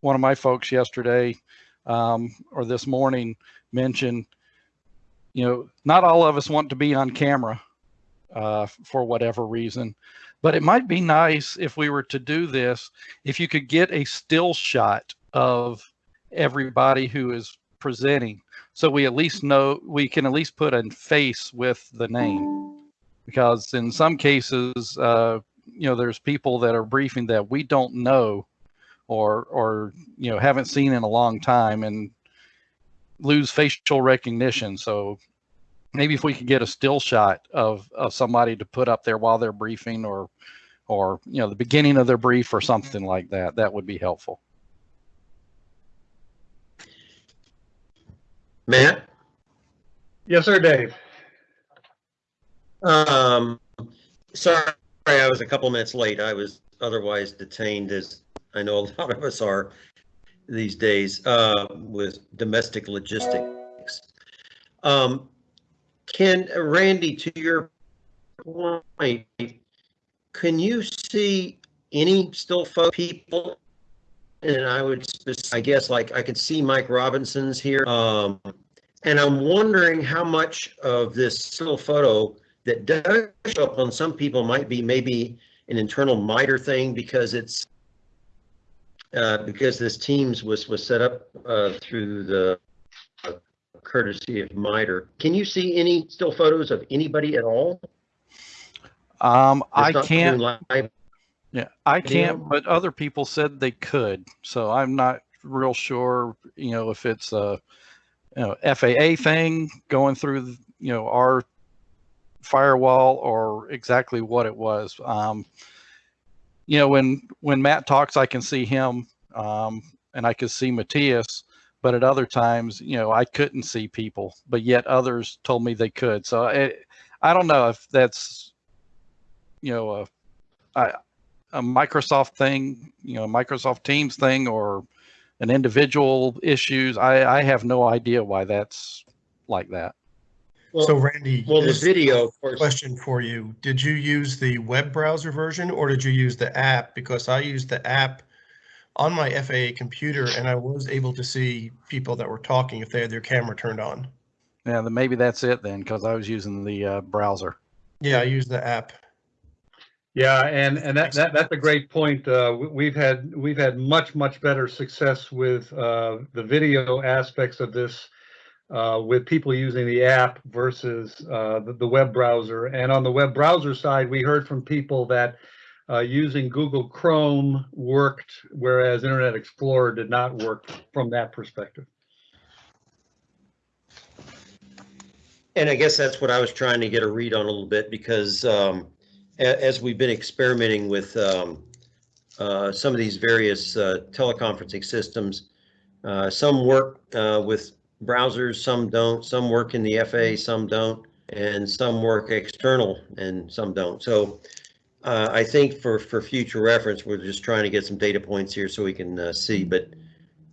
one of my folks yesterday um, or this morning mentioned, you know, not all of us want to be on camera uh, for whatever reason, but it might be nice if we were to do this, if you could get a still shot of everybody who is presenting. So we at least know, we can at least put a face with the name. Because in some cases, uh, you know, there's people that are briefing that we don't know or, or, you know, haven't seen in a long time and lose facial recognition. So maybe if we could get a still shot of, of somebody to put up there while they're briefing or, or, you know, the beginning of their brief or something like that, that would be helpful. Matt? Yes, sir, Dave. Um, sorry, I was a couple minutes late. I was otherwise detained, as I know a lot of us are these days, uh, with domestic logistics. Um, Ken, Randy, to your point, can you see any still photo people? And I would, I guess, like, I could see Mike Robinson's here. Um, and I'm wondering how much of this still photo that does show up on some people might be maybe an internal MITRE thing because it's uh, because this Teams was was set up uh, through the uh, courtesy of MITRE. Can you see any still photos of anybody at all? Um, I can't, yeah, I can't, video? but other people said they could. So I'm not real sure, you know, if it's a, you know, FAA thing going through, you know, our firewall or exactly what it was. Um, you know, when, when Matt talks, I can see him, um, and I can see Matthias, but at other times, you know, I couldn't see people, but yet others told me they could. So I, I don't know if that's, you know, a, a Microsoft thing, you know, Microsoft Teams thing or an individual issues. I, I have no idea why that's like that. So Randy, well, the this video, of course, question for you. Did you use the web browser version or did you use the app? Because I used the app on my FAA computer and I was able to see people that were talking if they had their camera turned on. Yeah, then maybe that's it then, because I was using the uh, browser. Yeah, I used the app. Yeah, and, and that, that, that's a great point. Uh, we- we've had, we've had much, much better success with, uh, the video aspects of this, uh, with people using the app versus, uh, the, the web browser. And on the web browser side, we heard from people that, uh, using Google Chrome worked, whereas Internet Explorer did not work from that perspective. And I guess that's what I was trying to get a read on a little bit because um, as we've been experimenting with um, uh, some of these various uh, teleconferencing systems, uh, some work with browsers, some don't, some work in the FA, some don't, and some work external and some don't. So uh, I think for, for future reference, we're just trying to get some data points here so we can uh, see, but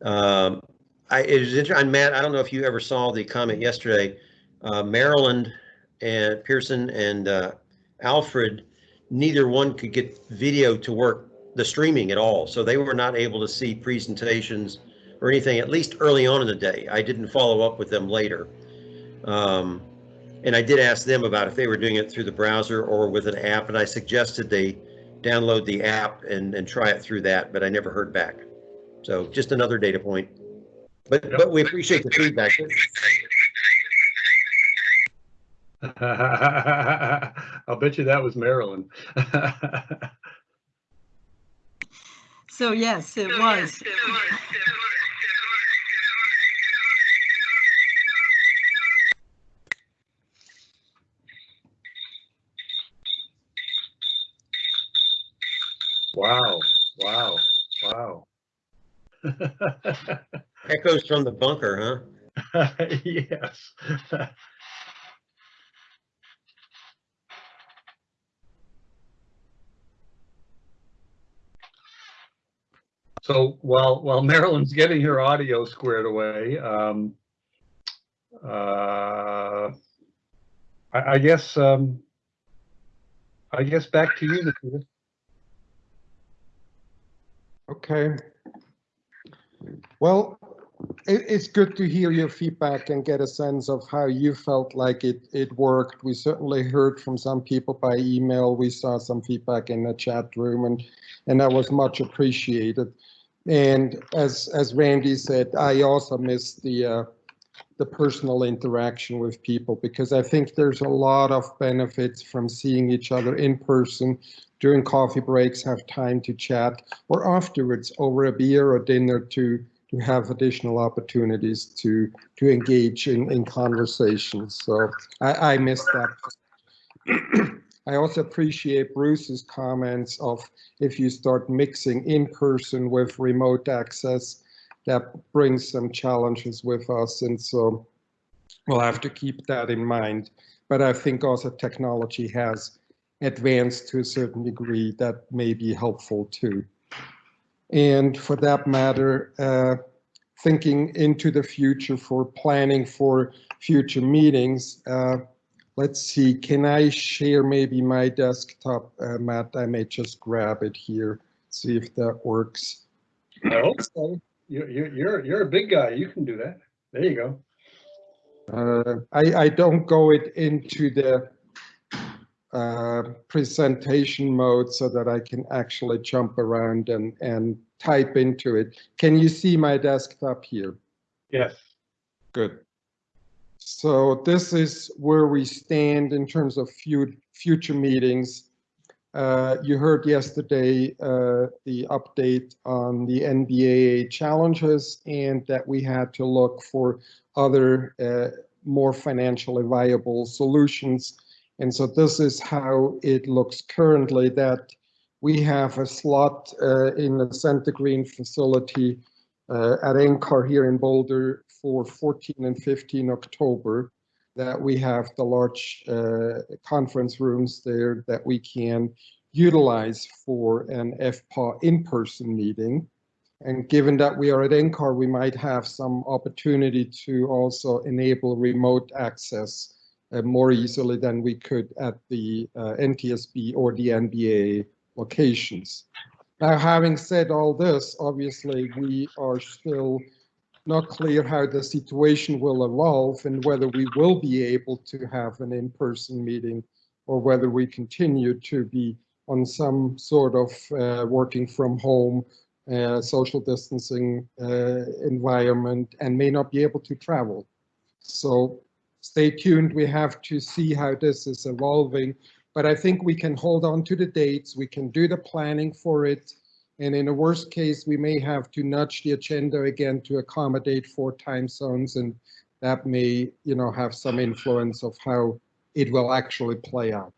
um, I, it was interesting, Matt, I don't know if you ever saw the comment yesterday uh, Marilyn and Pearson and uh, Alfred, neither one could get video to work the streaming at all. So they were not able to see presentations or anything, at least early on in the day. I didn't follow up with them later. Um, and I did ask them about if they were doing it through the browser or with an app, and I suggested they download the app and, and try it through that, but I never heard back. So just another data point. But, Yep. but we appreciate the feedback. I'll bet you that was Marilyn. So yes, it was. Wow, Echoes from the bunker, huh? Yes. So while, while Marilyn's getting her audio squared away, um, uh, I, I guess, um, I guess back to you, Nikita. Okay. Well, it, it's good to hear your feedback and get a sense of how you felt like it, it worked. We certainly heard from some people by email. We saw some feedback in the chat room and, and that was much appreciated. And as, as Randy said, I also miss the, uh, the personal interaction with people because I think there's a lot of benefits from seeing each other in person during coffee breaks, have time to chat, or afterwards over a beer or dinner to to have additional opportunities to to engage in, in conversations. So I, I miss that. I also appreciate Bruce's comments of if you start mixing in person with remote access, that brings some challenges with us. And so we'll have to keep that in mind. But I think also technology has advanced to a certain degree that may be helpful too. And for that matter, uh, thinking into the future for planning for future meetings, uh, let's see, can I share maybe my desktop, uh, Matt? I may just grab it here, see if that works. I hope so. You're, you're, you're, a big guy. You can do that. There you go. Uh, I, I don't go it into the uh, presentation mode so that I can actually jump around and, and type into it. Can you see my desktop here? Yes. Good. So this is where we stand in terms of future meetings. Uh, you heard yesterday uh, the update on the NBAA challenges and that we had to look for other uh, more financially viable solutions. And so this is how it looks currently that we have a slot uh, in the Center Green facility uh, at NCAR here in Boulder for 14 and 15 October that we have the large uh, conference rooms there that we can utilize for an FPAW in-person meeting. And given that we are at NCAR, we might have some opportunity to also enable remote access more easily than we could at the uh, NTSB or the NBAA locations. Now, having said all this, obviously we are still not clear how the situation will evolve and whether we will be able to have an in-person meeting or whether we continue to be on some sort of uh, working from home, uh, social distancing uh, environment and may not be able to travel. So stay tuned. We have to see how this is evolving, but I think we can hold on to the dates. We can do the planning for it. And in a worst case, we may have to nudge the agenda again to accommodate four time zones and that may, you know, have some influence of how it will actually play out.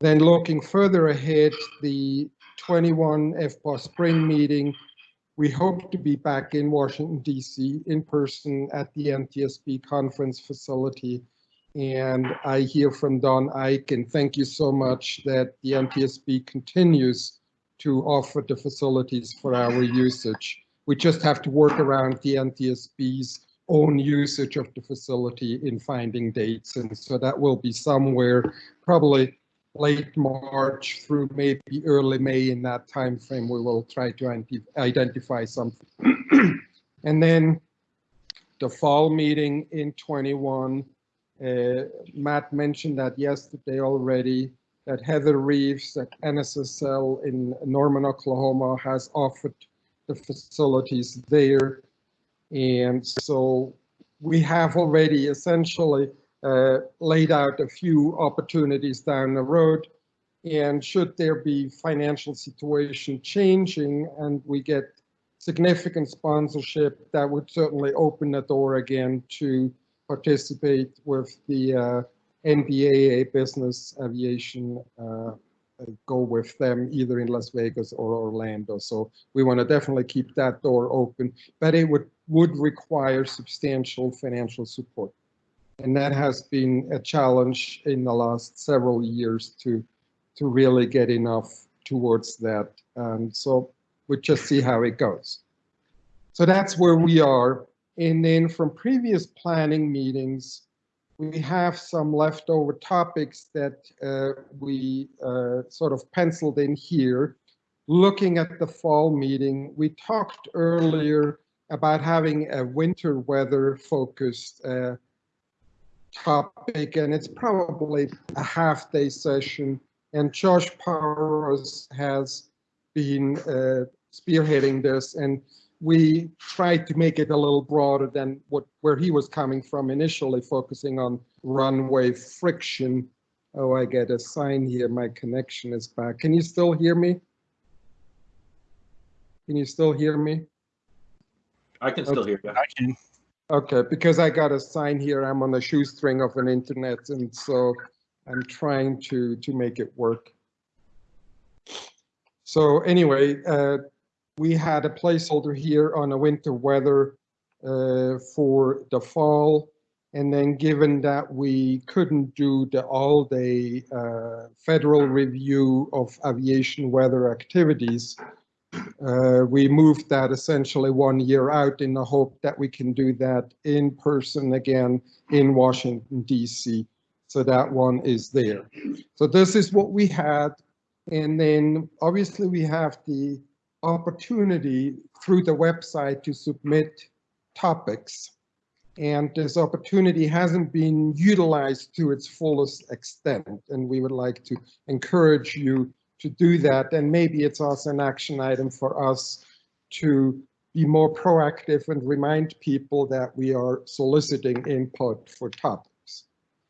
Then looking further ahead, the 21 FPAW spring meeting, we hope to be back in Washington, DC in person at the NTSB conference facility. And I hear from Don Eick, and thank you so much that the NTSB continues to offer the facilities for our usage. We just have to work around the NTSB's own usage of the facility in finding dates. And so that will be somewhere probably late March through maybe early May in that time frame, we will try to identify something. and then the fall meeting in 21, uh, Matt mentioned that yesterday already, that Heather Reeves at NSSL in Norman, Oklahoma has offered the facilities there. And so we have already essentially laid out a few opportunities down the road. And should there be financial situation changing and we get significant sponsorship, that would certainly open the door again to participate with the uh, NBAA business aviation, uh, go with them either in Las Vegas or Orlando. So we want to definitely keep that door open, but it would, would require substantial financial support. And that has been a challenge in the last several years to, to really get enough towards that. So we'll just see how it goes. So that's where we are. And then from previous planning meetings, we have some leftover topics that uh, we uh, sort of penciled in here. looking at the fall meeting, we talked earlier about having a winter weather focused uh, topic, and it's probably a half day session. And Josh Powers has been uh, spearheading this, and we tried to make it a little broader than what where he was coming from initially, focusing on runway friction. Oh, I get a sign here. My connection is back. Can you still hear me? Can you still hear me? I can still hear you. I can. Okay, because I got a sign here, I'm on a shoestring of an internet, and so I'm trying to, to make it work. So anyway, uh, we had a placeholder here on a winter weather uh, for the fall. And then given that we couldn't do the all-day uh, federal review of aviation weather activities, uh, we moved that essentially one year out in the hope that we can do that in person again in Washington DC. So that one is there. So this is what we had. And then obviously we have the opportunity through the website to submit topics. And this opportunity hasn't been utilized to its fullest extent. And we would like to encourage you to do that. And maybe it's also an action item for us to be more proactive and remind people that we are soliciting input for topics.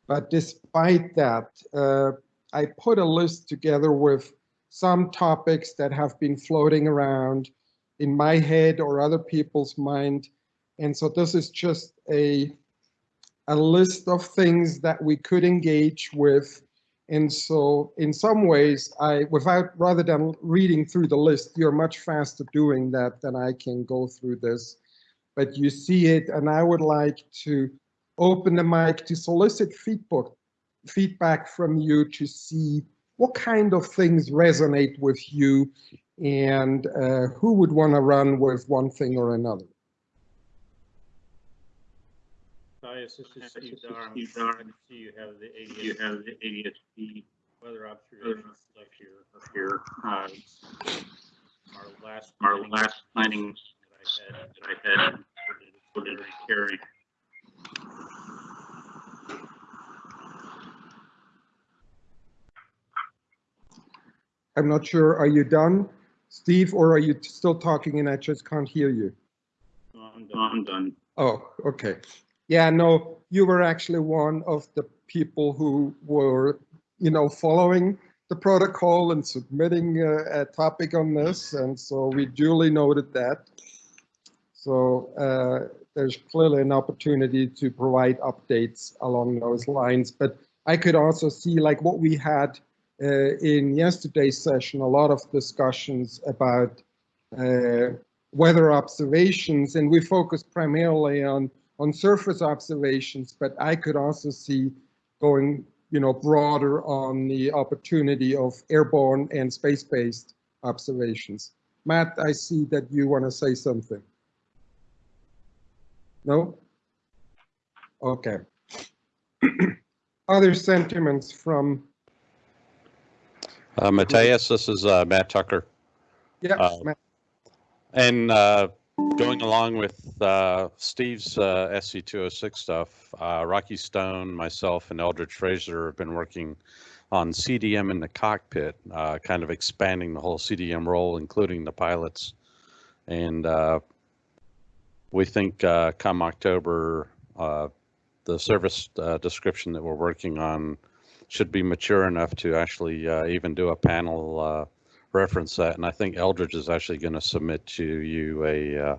But despite that, uh, I put a list together with some topics that have been floating around in my head or other people's mind. And so this is just a, a list of things that we could engage with and so in some ways, I, without, rather than reading through the list, you're much faster doing that than I can go through this. But you see it, and I would like to open the mic to solicit feedback, feedback from you to see what kind of things resonate with you and uh, who would want to run with one thing or another. Matthias, this is Steve Darr. I can see you have the ADS. You have the ADSB weather observations left here. Up here. Uh, Our last, our last planning that I had, that I had, put it carry. I'm not sure, are you done, Steve, or are you still talking and I just can't hear you? I'm done. I'm done. Oh, okay. Yeah, no, you were actually one of the people who were, you know, following the protocol and submitting a, a topic on this. And so we duly noted that. So uh, there's clearly an opportunity to provide updates along those lines. But I could also see like what we had uh, in yesterday's session, a lot of discussions about uh, weather observations, and we focused primarily on on surface observations, but I could also see going, you know, broader on the opportunity of airborne and space-based observations. Matt, I see that you want to say something. No? Okay. Other sentiments from, Uh, Matthias, this is uh, Matt Tucker. yeah, Uh, Matt, And uh, going along with uh, Steve's uh, SC206 stuff, uh, Rocky Stone, myself, and Eldridge Fraser have been working on CDM in the cockpit, uh, kind of expanding the whole CDM role, including the pilots. And uh, we think uh, come October, uh, the service uh, description that we're working on should be mature enough to actually uh, even do a panel uh, reference that. And I think Eldridge is actually going to submit to you a uh,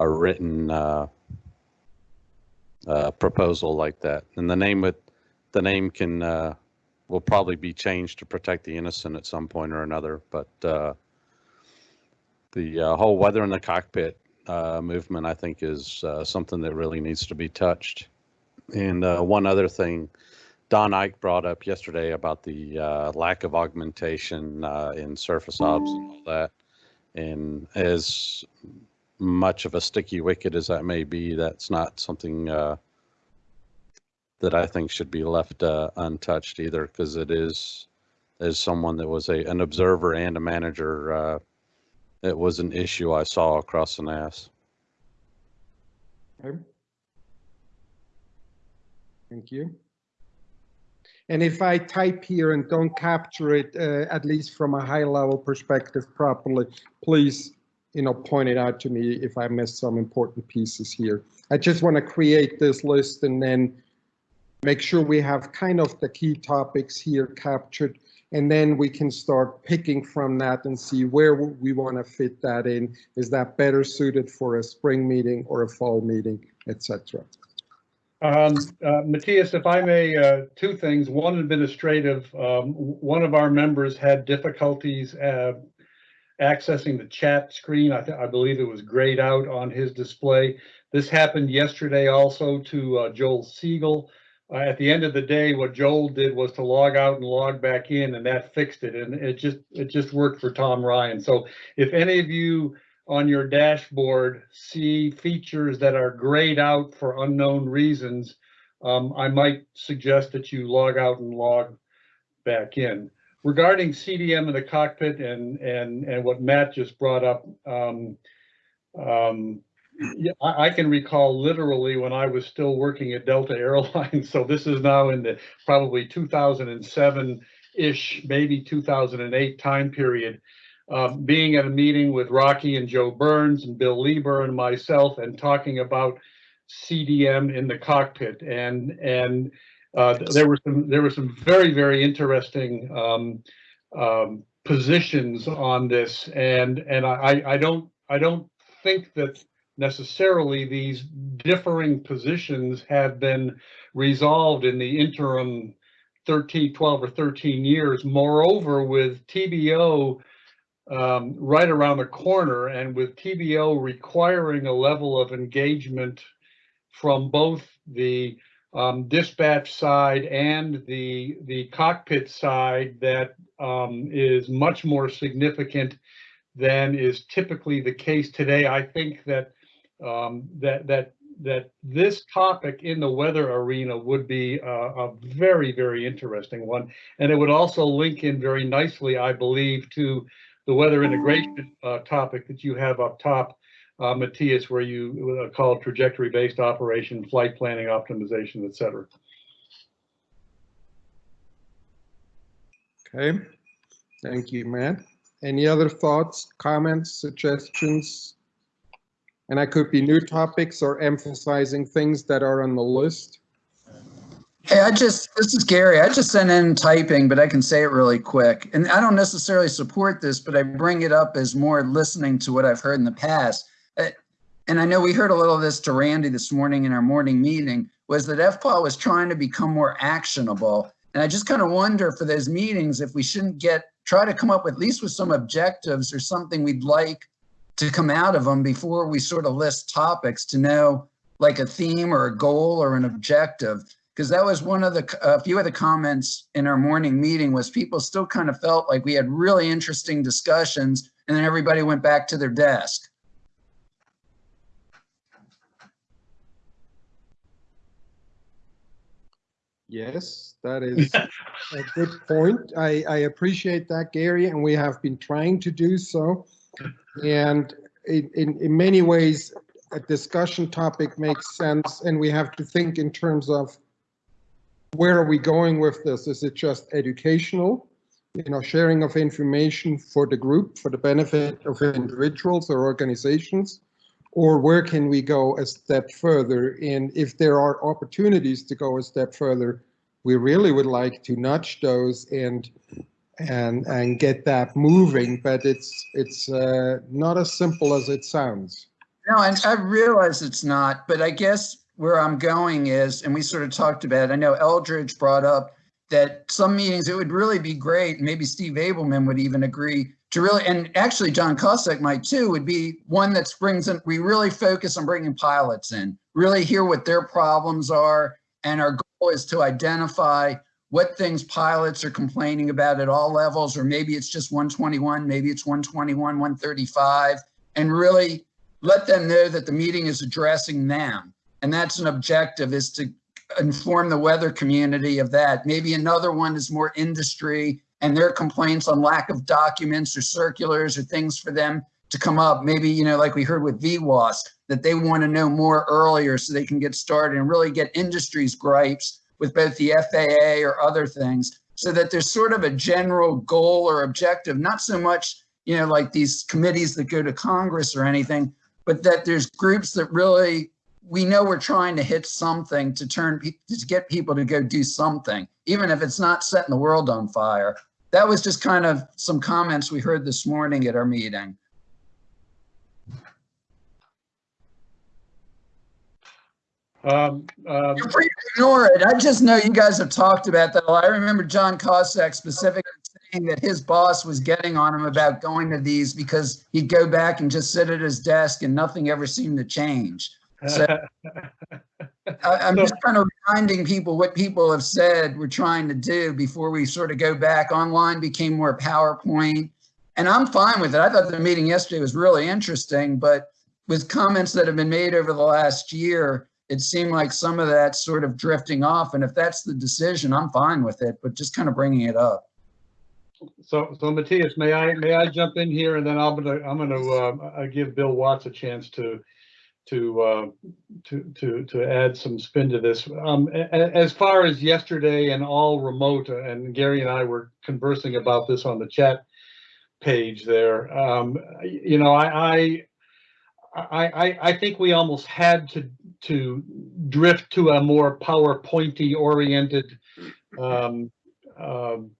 a written uh, uh, proposal like that. And the name with the name can uh, will probably be changed to protect the innocent at some point or another. But uh, the uh, whole weather in the cockpit uh, movement, I think, is something that really needs to be touched. And one other thing, Don Eick brought up yesterday about the uh, lack of augmentation uh, in surface obs and all that. And as much of a sticky wicket as that may be, that's not something uh, that I think should be left uh, untouched either, because it is as someone that was a, an observer and a manager, uh, it was an issue I saw across the NAS. Okay. Thank you. And if I type here and don't capture it, uh, at least from a high level perspective properly, please, you know, point it out to me if I missed some important pieces here. I just want to create this list and then make sure we have kind of the key topics here captured. And then we can start picking from that and see where we want to fit that in. Is that better suited for a spring meeting or a fall meeting, etc. Um, uh, Matthias, if I may, uh, two things. One administrative, um, one of our members had difficulties, uh, accessing the chat screen. I, I believe it was grayed out on his display. This happened yesterday also to, uh, Joel Siegel. Uh, at the end of the day, what Joel did was to log out and log back in and that fixed it. And it just, it just worked for Tom Ryan. So if any of you on your dashboard see features that are grayed out for unknown reasons, um, I might suggest that you log out and log back in. Regarding CDM in the cockpit and, and, and what Matt just brought up, um, um, yeah, I, I can recall literally when I was still working at Delta Airlines, so this is now in the probably 2007-ish, maybe 2008 time period um, being at a meeting with Rocky and Joe Burns and Bill Leber and myself and talking about CDM in the cockpit. And, and uh, there were some, there were some very, very interesting um, um, positions on this. And, and I, I don't, I don't think that necessarily these differing positions have been resolved in the interim 13, 12 or 13 years. Moreover, with TBO um, right around the corner and with TBO requiring a level of engagement from both the um, dispatch side and the the cockpit side that um, is much more significant than is typically the case today. I think that um, that that that this topic in the weather arena would be a, a very very interesting one, and it would also link in very nicely, I believe, to the weather integration uh, topic that you have up top, uh, Matthias, where you uh, call trajectory-based operation, flight planning optimization, et cetera. Okay, thank you, Matt. Any other thoughts, comments, suggestions? And I could be new topics or emphasizing things that are on the list. Hey, I just, this is Gary. I just sent in typing, but I can say it really quick. And I don't necessarily support this, but I bring it up as more listening to what I've heard in the past. And I know we heard a little of this to Randy this morning in our morning meeting, was that FPAW was trying to become more actionable. And I just kind of wonder for those meetings, if we shouldn't get, try to come up with at least with some objectives or something we'd like to come out of them before we sort of list topics to know like a theme or a goal or an objective because that was one of the a few of the comments in our morning meeting was people still kind of felt like we had really interesting discussions and then everybody went back to their desk. Yes, that is a good point. I, I appreciate that, Gary, and we have been trying to do so. And in, in, in many ways, a discussion topic makes sense, and we have to think in terms of where are we going with this? Is it just educational? You know, sharing of information for the group, for the benefit of individuals or organizations? Or where can we go a step further? And if there are opportunities to go a step further, we really would like to nudge those and and and get that moving. But it's it's uh, not as simple as it sounds. No, and I realize it's not, but I guess where I'm going is, and we sort of talked about, it, I know Eldridge brought up that some meetings, it would really be great, maybe Steve Abelman would even agree to really, and actually John Cossack might too, would be one that brings in, we really focus on bringing pilots in, really hear what their problems are. And our goal is to identify what things pilots are complaining about at all levels, or maybe it's just 121, maybe it's 121, 135, and really let them know that the meeting is addressing them. And that's an objective is to inform the weather community of that. Maybe another one is more industry and their complaints on lack of documents or circulars or things for them to come up. Maybe, you know, like we heard with VWAS, that they want to know more earlier so they can get started and really get industry's gripes with both the FAA or other things so that there's sort of a general goal or objective, not so much, you know, like these committees that go to Congress or anything, but that there's groups that really, we know we're trying to hit something to turn, to get people to go do something, even if it's not setting the world on fire. That was just kind of some comments we heard this morning at our meeting. Um, um, You're free to ignore it. I just know you guys have talked about that. a lot. I remember John Cossack specifically saying that his boss was getting on him about going to these because he'd go back and just sit at his desk and nothing ever seemed to change. So I, I'm just kind of reminding people what people have said we're trying to do before we sort of go back. Online became more PowerPoint. And I'm fine with it. I thought the meeting yesterday was really interesting, but with comments that have been made over the last year, it seemed like some of that sort of drifting off. And if that's the decision, I'm fine with it, but just kind of bringing it up. So, so Matthias, may I, may I jump in here and then I'm gonna, I'm gonna, uh, give Bill Watts a chance to, to, uh, to, to, to add some spin to this. Um, as far as yesterday and all remote, uh, and Gary and I were conversing about this on the chat page there. Um, you know, I, I, I, I, think we almost had to, to drift to a more PowerPointy oriented, um, um,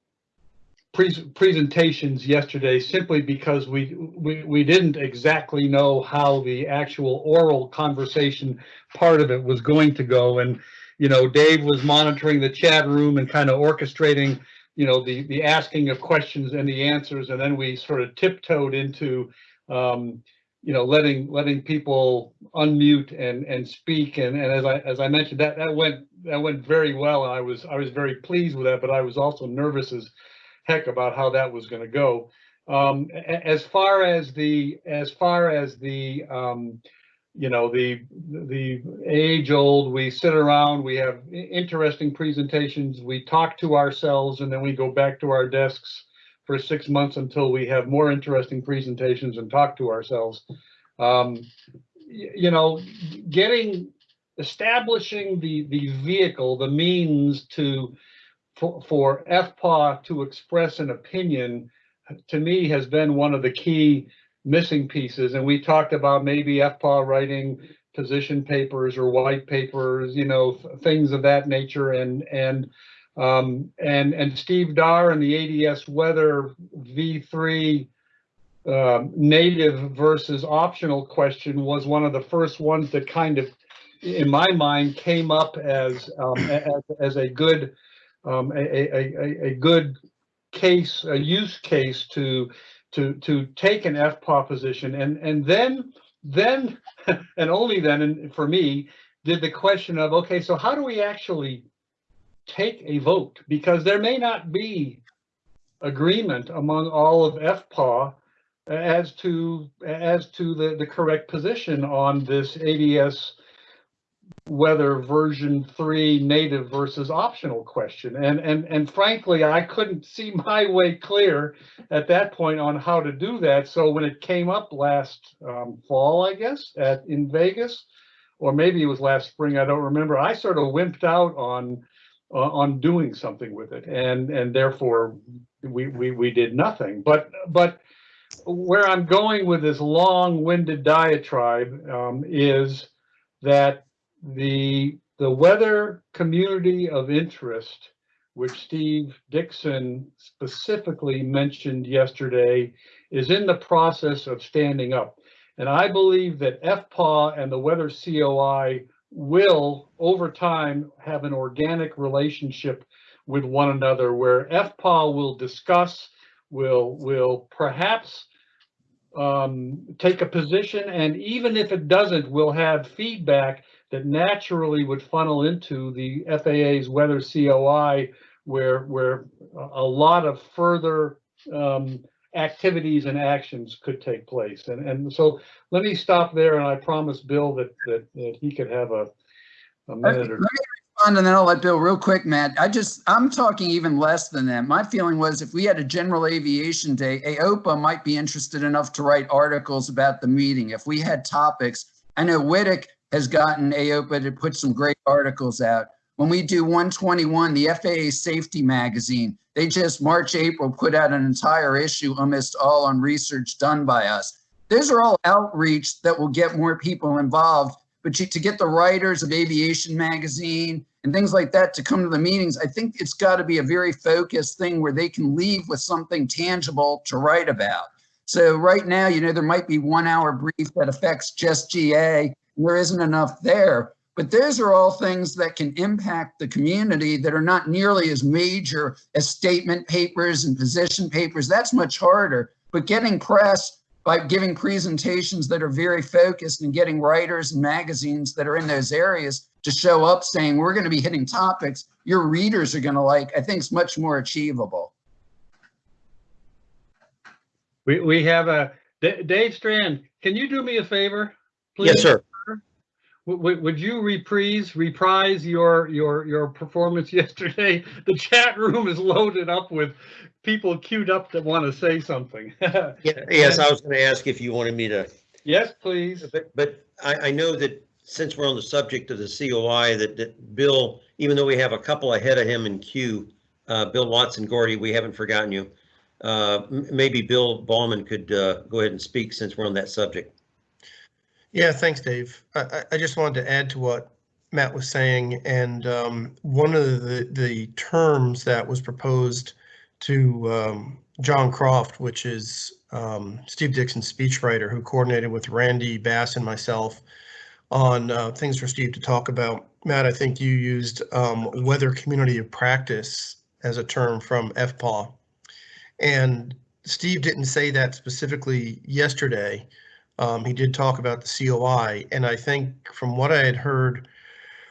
pres- presentations yesterday simply because we, we, we didn't exactly know how the actual oral conversation part of it was going to go. And, you know, Dave was monitoring the chat room and kind of orchestrating, you know, the, the asking of questions and the answers. And then we sort of tiptoed into, um, you know, letting, letting people unmute and, and speak. And, and as I, as I mentioned, that, that went, that went very well. And I was, I was very pleased with that, but I was also nervous as heck about how that was going to go. Um, as far as the, as far as the, um, you know, the, the age old, we sit around, we have interesting presentations, we talk to ourselves and then we go back to our desks for six months until we have more interesting presentations and talk to ourselves. Um, you know, getting, establishing the, the vehicle, the means to, for, FPAW to express an opinion, to me, has been one of the key missing pieces. And we talked about maybe FPAW writing position papers or white papers, you know, things of that nature. And, and, um, and, and Steve Darr and the ADS Weather V3 um, native versus optional question was one of the first ones that kind of, in my mind, came up as, um, as, as a good, um, a, a, a, good case, a use case to, to, to take an FPAW position. And, and then, then, and only then, and for me, did the question of, okay, so how do we actually take a vote? Because there may not be agreement among all of FPAW as to, as to the, the correct position on this ADS weather version three native versus optional question. And, and, and frankly, I couldn't see my way clear at that point on how to do that. So when it came up last um, fall, I guess, at, in Vegas, or maybe it was last spring, I don't remember, I sort of wimped out on, uh, on doing something with it. And, and therefore we, we, we did nothing. But, but where I'm going with this long-winded diatribe um, is that the the weather community of interest, which Steve Dixon specifically mentioned yesterday, is in the process of standing up. And I believe that FPAW and the weather COI will, over time, have an organic relationship with one another where FPAW will discuss, will, will perhaps um, take a position, and even if it doesn't, we'll have feedback that naturally would funnel into the FAA's weather COI, where where a lot of further um, activities and actions could take place. And and so let me stop there, and I promise Bill that that, that he could have a a minute or me respond and then I'll let Bill real quick, Matt. I just, I'm talking even less than that. My feeling was if we had a general aviation day, AOPA might be interested enough to write articles about the meeting. If we had topics, I know Whittick has gotten AOPA to put some great articles out. When we do 121, the FAA Safety Magazine, they just March, April put out an entire issue almost all on research done by us. Those are all outreach that will get more people involved. But to get the writers of Aviation Magazine and things like that to come to the meetings, I think it's got to be a very focused thing where they can leave with something tangible to write about. So right now, you know, there might be one hour brief that affects just GA. There isn't enough there. But those are all things that can impact the community that are not nearly as major as statement papers and position papers. That's much harder. But getting press by giving presentations that are very focused and getting writers and magazines that are in those areas to show up saying, we're going to be hitting topics your readers are going to like, I think is much more achievable. We, we have a, D- Dave Strand, can you do me a favor? Please? Yes, sir. Would, would- you reprise, reprise your, your, your performance yesterday? The chat room is loaded up with people queued up that want to say something. Yeah, Yes, I was going to ask if you wanted me to, Yes, please. but, but I, I know that since we're on the subject of the COI, that, that Bill, even though we have a couple ahead of him in queue, uh, Bill Watson, Gordy, we haven't forgotten you. Uh, maybe Bill Bauman could, uh, go ahead and speak since we're on that subject. Yeah, thanks, Dave. I, I- just wanted to add to what Matt was saying, and um, one of the, the terms that was proposed to um, John Croft, which is um, Steve Dixon's speechwriter, who coordinated with Randy Bass and myself on uh, things for Steve to talk about. Matt, I think you used um, weather community of practice as a term from FPAW. And Steve didn't say that specifically yesterday. Um, he did talk about the COI, and I think from what I had heard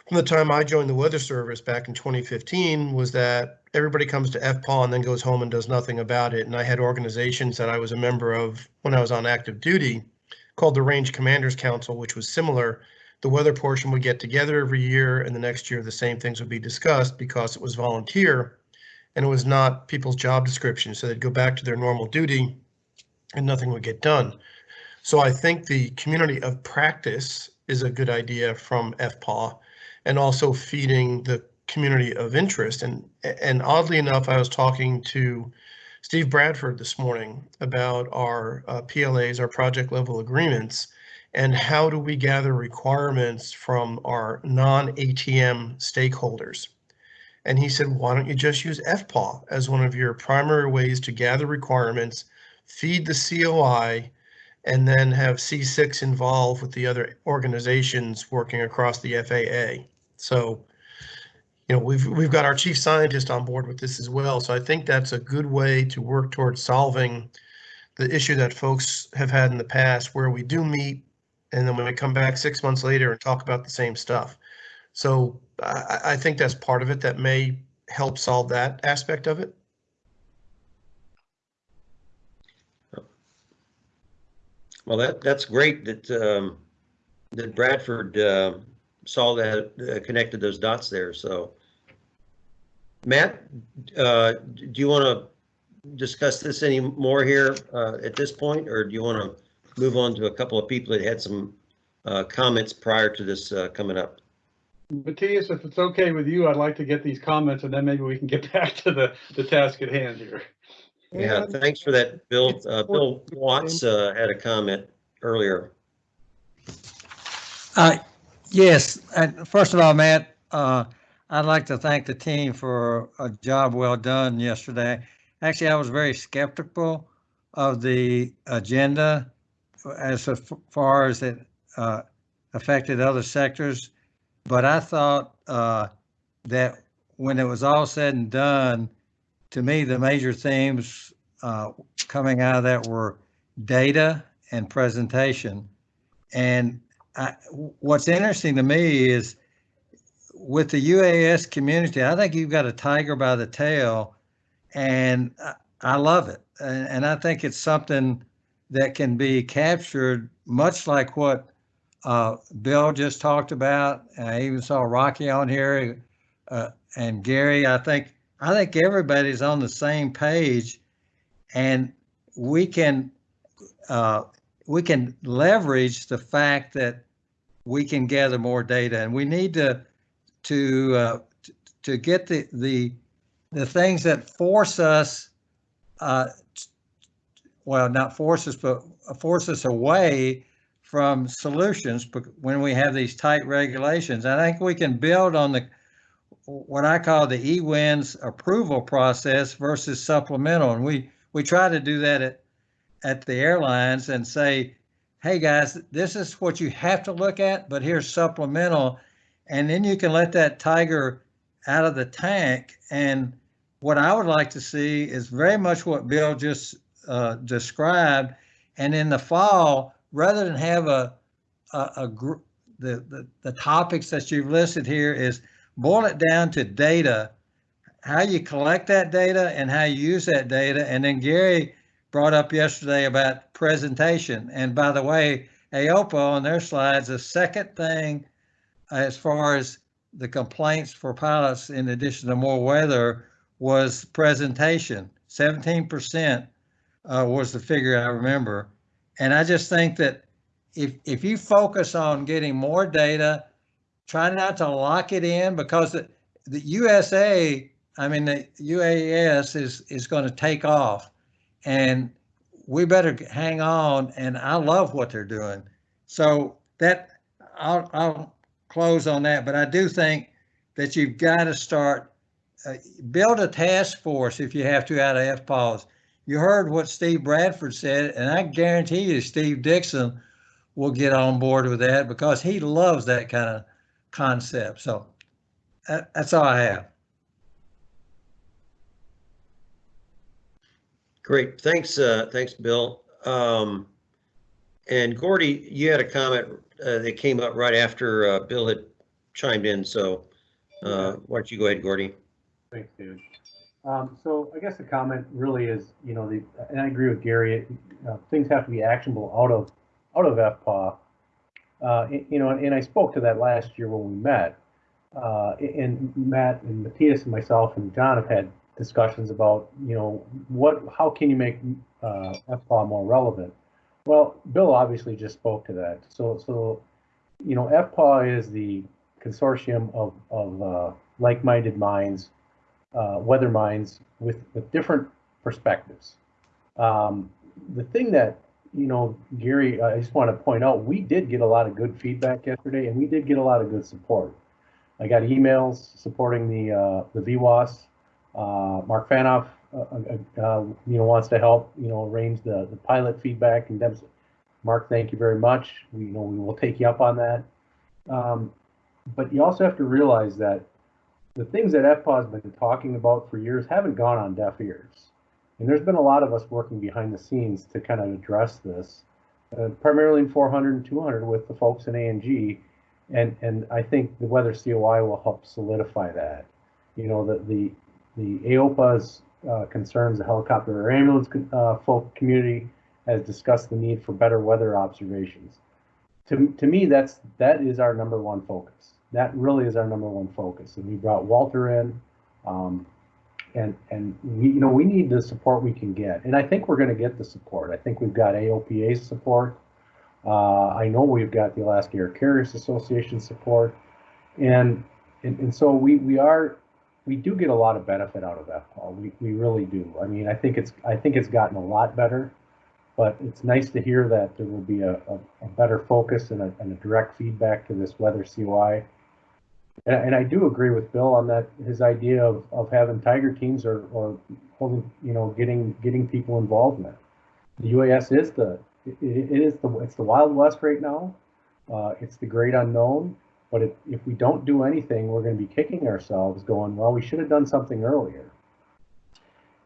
from the time I joined the Weather Service back in 2015 was that everybody comes to FPAW and then goes home and does nothing about it. And I had organizations that I was a member of when I was on active duty called the Range Commanders Council, which was similar. The weather portion would get together every year, and the next year the same things would be discussed because it was volunteer and it was not people's job description. So they'd go back to their normal duty and nothing would get done. So I think the community of practice is a good idea from FPAW and also feeding the community of interest. And, and oddly enough, I was talking to Steve Bradford this morning about our uh, PLAs, our project level agreements, and how do we gather requirements from our non-ATM stakeholders. And he said, why don't you just use FPAW as one of your primary ways to gather requirements, feed the COI, and then have C6 involved with the other organizations working across the FAA. So, you know, we've we've got our chief scientist on board with this as well. So I think that's a good way to work towards solving the issue that folks have had in the past where we do meet and then when we come back six months later and talk about the same stuff. So I, I think that's part of it that may help solve that aspect of it. Well, that, that's great that, um, that Bradford, uh, saw that, uh, connected those dots there, so. Matt, uh, do you want to discuss this any more here, uh, at this point, or do you want to move on to a couple of people that had some, uh, comments prior to this, uh, coming up? Matthias, if it's okay with you, I'd like to get these comments and then maybe we can get back to the, the task at hand here. Yeah, And thanks for that, Bill. Uh, Bill Watts, uh, had a comment earlier. Uh, Yes, and first of all, Matt, uh, I'd like to thank the team for a job well done yesterday. Actually, I was very skeptical of the agenda as far as it uh, affected other sectors. But I thought uh, that when it was all said and done, to me, the major themes uh, coming out of that were data and presentation. And I, what's interesting to me is with the UAS community, I think you've got a tiger by the tail, and I, I love it. And, and I think it's something that can be captured, much like what uh, Bill just talked about. I even saw Rocky on here uh, and Gary, I think, I think everybody's on the same page and we can, uh, we can leverage the fact that we can gather more data and we need to, to, uh, to get the, the, the things that force us, uh, well, not force us, but force us away from solutions when we have these tight regulations. I think we can build on the, what I call the E-wins approval process versus supplemental. And we, we try to do that at, at the airlines and say, hey, guys, this is what you have to look at, but here's supplemental. And then you can let that tiger out of the tank. And what I would like to see is very much what Bill just uh, described. And in the fall, rather than have a, a, a group, the, the, the topics that you've listed here is boil it down to data, how you collect that data and how you use that data. And then Gary brought up yesterday about presentation. And by the way, AOPA on their slides, the second thing as far as the complaints for pilots, in addition to more weather, was presentation. 17% uh, was the figure I remember. And I just think that if, if you focus on getting more data, try not to lock it in because the, the USA, I mean, the UAS is, is going to take off and we better hang on. And I love what they're doing. So that I'll, I'll close on that, but I do think that you've got to start, uh, build a task force if you have to out of FPAWS. You heard what Steve Bradford said, and I guarantee you Steve Dickson will get on board with that because he loves that kind of concept. So that, that's all I have. Great, thanks, uh, thanks, Bill. Um, and Gordy, you had a comment, uh, that came up right after, uh, Bill had chimed in, so, uh, why don't you go ahead, Gordy? Thanks, David. Um, so I guess the comment really is, you know, the, and I agree with Gary, it, uh, things have to be actionable out of, out of FPAW. Uh, you know, and I spoke to that last year when we met. Uh, and Matt and Matthias and myself and John have had discussions about, you know, what, how can you make, uh, FPAW more relevant? Well, Bill obviously just spoke to that. So, so, you know, FPAW is the consortium of, of, uh, like-minded minds uh, weather minds with, with different perspectives. Um, the thing that, you know, Gary, I just want to point out, we did get a lot of good feedback yesterday and we did get a lot of good support. I got emails supporting the, uh, the VWAS. Uh, Mark Fanoff, uh, uh, uh, you know, wants to help, you know, arrange the, the pilot feedback and Mark, thank you very much. We, you know, we will take you up on that. Um, but you also have to realize that the things that FPAW has been talking about for years haven't gone on deaf ears. And there's been a lot of us working behind the scenes to kind of address this, uh, primarily in 400 and 200 with the folks in ANG. And, and I think the Weather COI will help solidify that. You know, the, the, the AOPA's uh, concerns, the helicopter or ambulance uh, folk community has discussed the need for better weather observations. To, to me, that's, that is our number one focus that really is our number one focus. And we brought Walter in, um, and and we you know we need the support we can get, and I think we're going to get the support. I think we've got AOPA support. Uh, I know we've got the Alaska Air Carriers Association support, and and, and so we we are we do get a lot of benefit out of that, Paul. We we really do. I mean, I think it's I think it's gotten a lot better, but it's nice to hear that there will be a, a, a better focus and a, and a direct feedback to this weather COI. And, and I do agree with Bill on that, his idea of, of having tiger teams or, or holding, you know, getting, getting people involved in it. The UAS is the, it, it is the, it's the Wild West right now. Uh, it's the great unknown, but if, if we don't do anything, we're going to be kicking ourselves going, well, we should have done something earlier.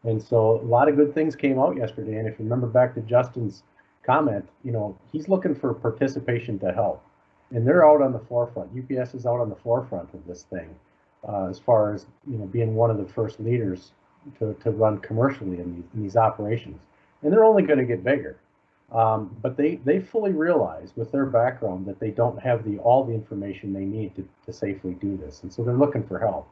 And so a lot of good things came out yesterday. And if you remember back to Justin's comment, you know, he's looking for participation to help and they're out on the forefront. UPS is out on the forefront of this thing, uh, as far as you know, being one of the first leaders to, to run commercially in these, in these operations, and they're only going to get bigger. Um, but they they fully realize with their background that they don't have the all the information they need to, to safely do this, and so they're looking for help.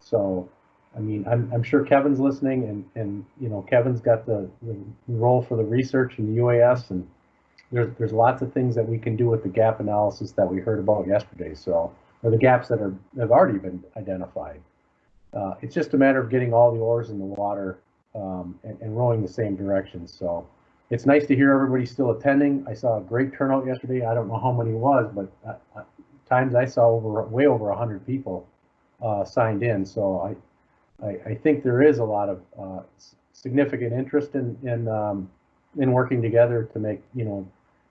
So, I mean, I'm, I'm sure Kevin's listening and, and, you know, Kevin's got the, the role for the research in the UAS and there's, there's lots of things that we can do with the gap analysis that we heard about yesterday. So, or the gaps that are, have already been identified. Uh, it's just a matter of getting all the oars in the water, um, and, and rowing the same direction. So it's nice to hear everybody still attending. I saw a great turnout yesterday. I don't know how many was, but uh, uh, times I saw over, way over a hundred people, uh, signed in. So I, I, I think there is a lot of, uh, significant interest in, in, um, in working together to make, you know,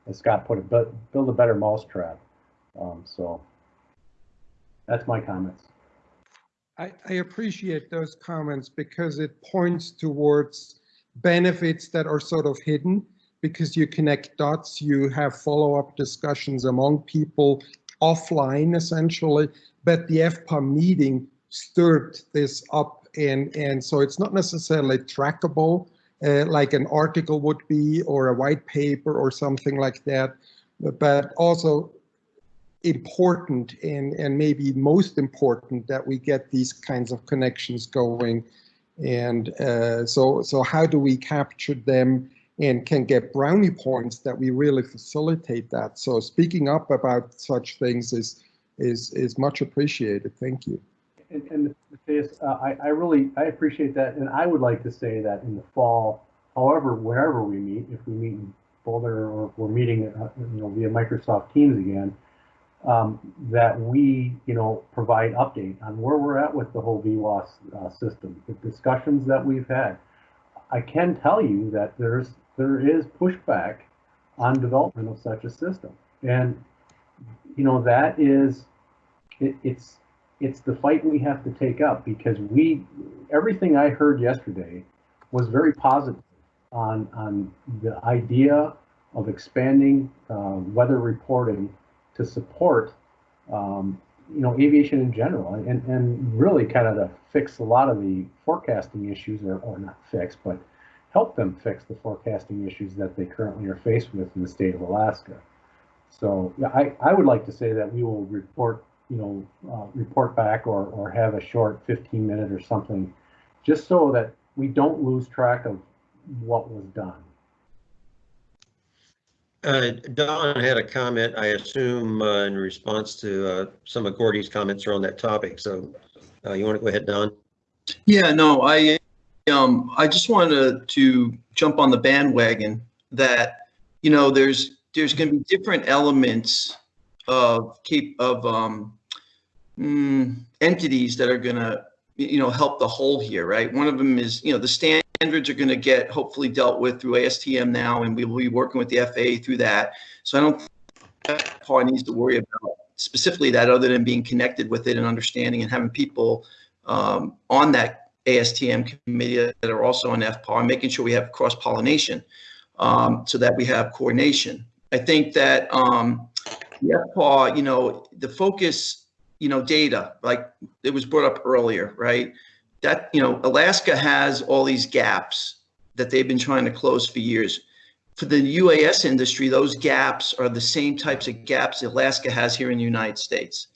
as Scott put it, but build a better mousetrap. Um, so that's my comments. I, I appreciate those comments because it points towards benefits that are sort of hidden because you connect dots, you have follow-up discussions among people offline essentially, but the FPA meeting stirred this up and, and so it's not necessarily trackable uh, like an article would be or a white paper or something like that, but also important and, and maybe most important that we get these kinds of connections going. And uh, so, so how do we capture them and can get brownie points that we really facilitate that? So speaking up about such things is, is, is much appreciated. Thank you. And, and Matthias, uh, I, I really, I appreciate that, and I would like to say that in the fall, however, wherever we meet, if we meet in Boulder or if we're meeting, uh, you know, via Microsoft Teams again, um, that we, you know, provide update on where we're at with the whole VWAS uh, system, the discussions that we've had. I can tell you that there's, there is pushback on development of such a system. And, you know, that is, it, it's, it's the fight we have to take up because we, everything I heard yesterday was very positive on, on the idea of expanding uh, weather reporting to support, um, you know, aviation in general and, and really kind of to fix a lot of the forecasting issues or, or not fix, but help them fix the forecasting issues that they currently are faced with in the state of Alaska. So yeah, I, I would like to say that we will report, you know, uh, report back or, or have a short 15 minute or something, just so that we don't lose track of what was done. Uh, Don had a comment, I assume, uh, in response to, uh, some of Gordy's comments around that topic. So, uh, you want to go ahead, Don? Yeah, no, I, um, I just wanted to jump on the bandwagon that, you know, there's, there's going to be different elements of keep of, um, mm, entities that are going to, you know, help the whole here, right? One of them is, you know, the standards are going to get hopefully dealt with through ASTM now, and we will be working with the FAA through that. So I don't think that part needs to worry about specifically that other than being connected with it and understanding and having people um, on that ASTM committee that are also on FPAW, making sure we have cross pollination um, so that we have coordination. I think that um, the FPAW, you know, the focus, you know, data, like it was brought up earlier, right? That, you know, Alaska has all these gaps that they've been trying to close for years. For the UAS industry, those gaps are the same types of gaps Alaska has here in the United States.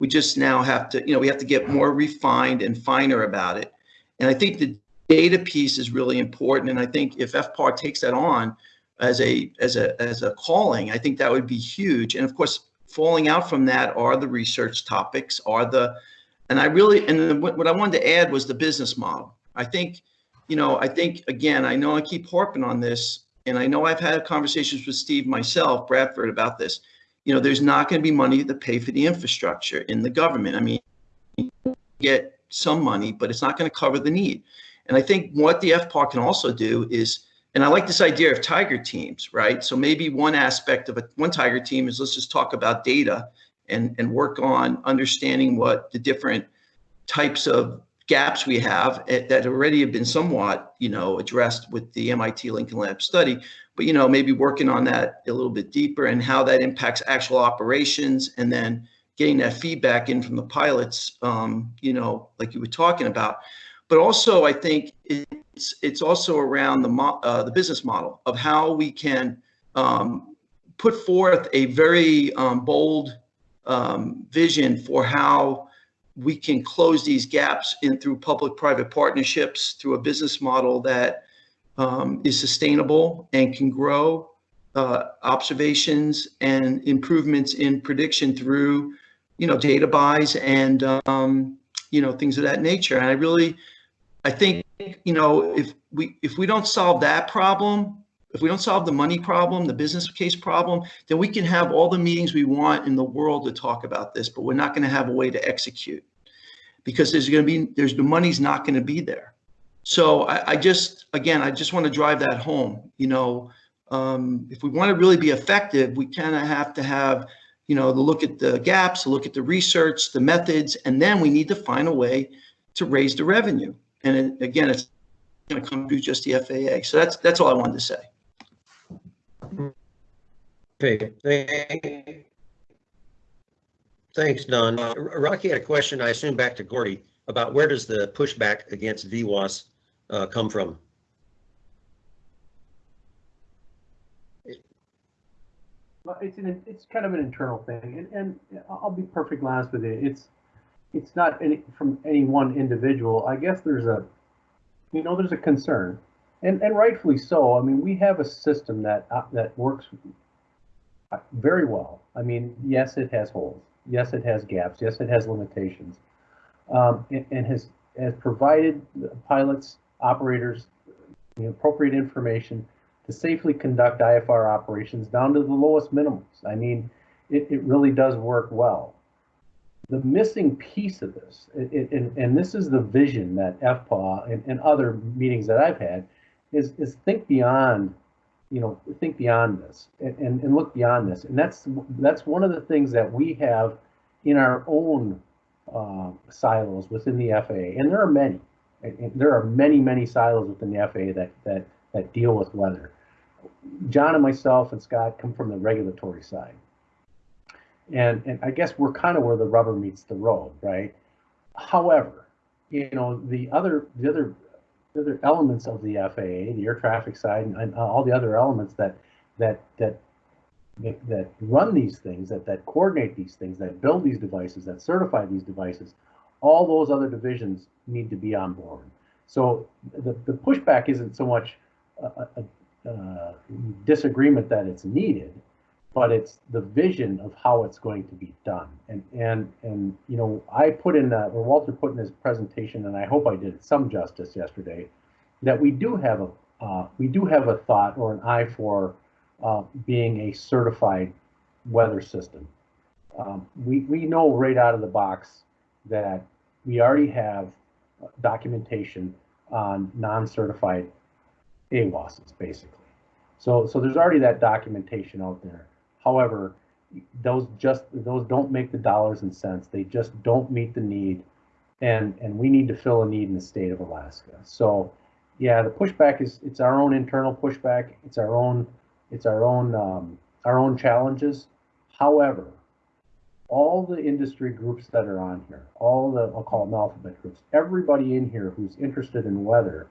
We just now have to, you know, we have to get more refined and finer about it. And I think the data piece is really important. And I think if FPAW takes that on as a as a as a calling, I think that would be huge. And of course, falling out from that are the research topics, are the and I really and what, what I wanted to add was the business model. I think, you know, I think again, I know I keep harping on this, and I know I've had conversations with Steve myself, Bradford, about this. You know, there's not going to be money to pay for the infrastructure in the government. I mean, get some money, but it's not going to cover the need. And I think what the FPAW can also do is, and I like this idea of tiger teams, right? So maybe one aspect of a one tiger team is let's just talk about data and, and work on understanding what the different types of gaps we have eh, that already have been somewhat, you know, addressed with the MIT Lincoln Lab study, but, you know, maybe working on that a little bit deeper and how that impacts actual operations and then getting that feedback in from the pilots, um, you know, like you were talking about. But also, I think it's it's also around the mo- uh, the business model of how we can um, put forth a very um, bold um, vision for how we can close these gaps in through public-private partnerships, through a business model that um, is sustainable and can grow uh, observations and improvements in prediction through, you know, data buys and, um, you know, things of that nature. And I really, I think, you know, if we, if we don't solve that problem, if we don't solve the money problem, the business case problem, then we can have all the meetings we want in the world to talk about this, but we're not going to have a way to execute because there's going to be, there's the money's not going to be there. So I, I just, again, I just want to drive that home. You know, um, if we want to really be effective, we kind of have to have, you know, to look at the gaps, look at the research, the methods, and then we need to find a way to raise the revenue. And it, again, it's going to come through just the FAA. So that's that's all I wanted to say. Okay, thanks, Don. Uh, Rocky had a question, I assume back to Gordy, about where does the pushback against VWAS uh, come from? Well, it's an, it's kind of an internal thing, and, and I'll be perfectly honest with you. It's it's not any from any one individual. I guess there's a, you know, there's a concern, and and rightfully so. I mean, we have a system that uh, that works very well. I mean, yes, it has holes. Yes, it has gaps. Yes, it has limitations, um, and, and has has provided pilots, operators, the appropriate information to safely conduct IFR operations down to the lowest minimums. I mean, it, it really does work well. The missing piece of this, and, and this is the vision that FPAW and, and other meetings that I've had, is, is think beyond, you know, think beyond this and, and, and look beyond this. And that's that's one of the things that we have in our own uh, silos within the FAA, and there are many. And there are many, many silos within the FAA that that that deal with weather. John and myself and Scott come from the regulatory side. And, and I guess we're kind of where the rubber meets the road, right? However, you know, the other, the other, the other elements of the FAA, the air traffic side, and, and all the other elements that, that, that, that run these things, that, that coordinate these things, that build these devices, that certify these devices, all those other divisions need to be on board. So the, the pushback isn't so much a, a, uh, disagreement that it's needed, but it's the vision of how it's going to be done. And and and you know, I put in that, or Walter put in his presentation, and I hope I did some justice yesterday, that we do have a uh, we do have a thought or an eye for uh, being a certified weather system. Um, we we know right out of the box that we already have documentation on non-certified AWOSs, basically. So, so there's already that documentation out there. However, those just those don't make the dollars and cents. They just don't meet the need, and and we need to fill a need in the state of Alaska. So, yeah, the pushback is it's our own internal pushback. It's our own it's our own um, our own challenges. However, all the industry groups that are on here, all the I'll call them alphabet groups, everybody in here who's interested in weather,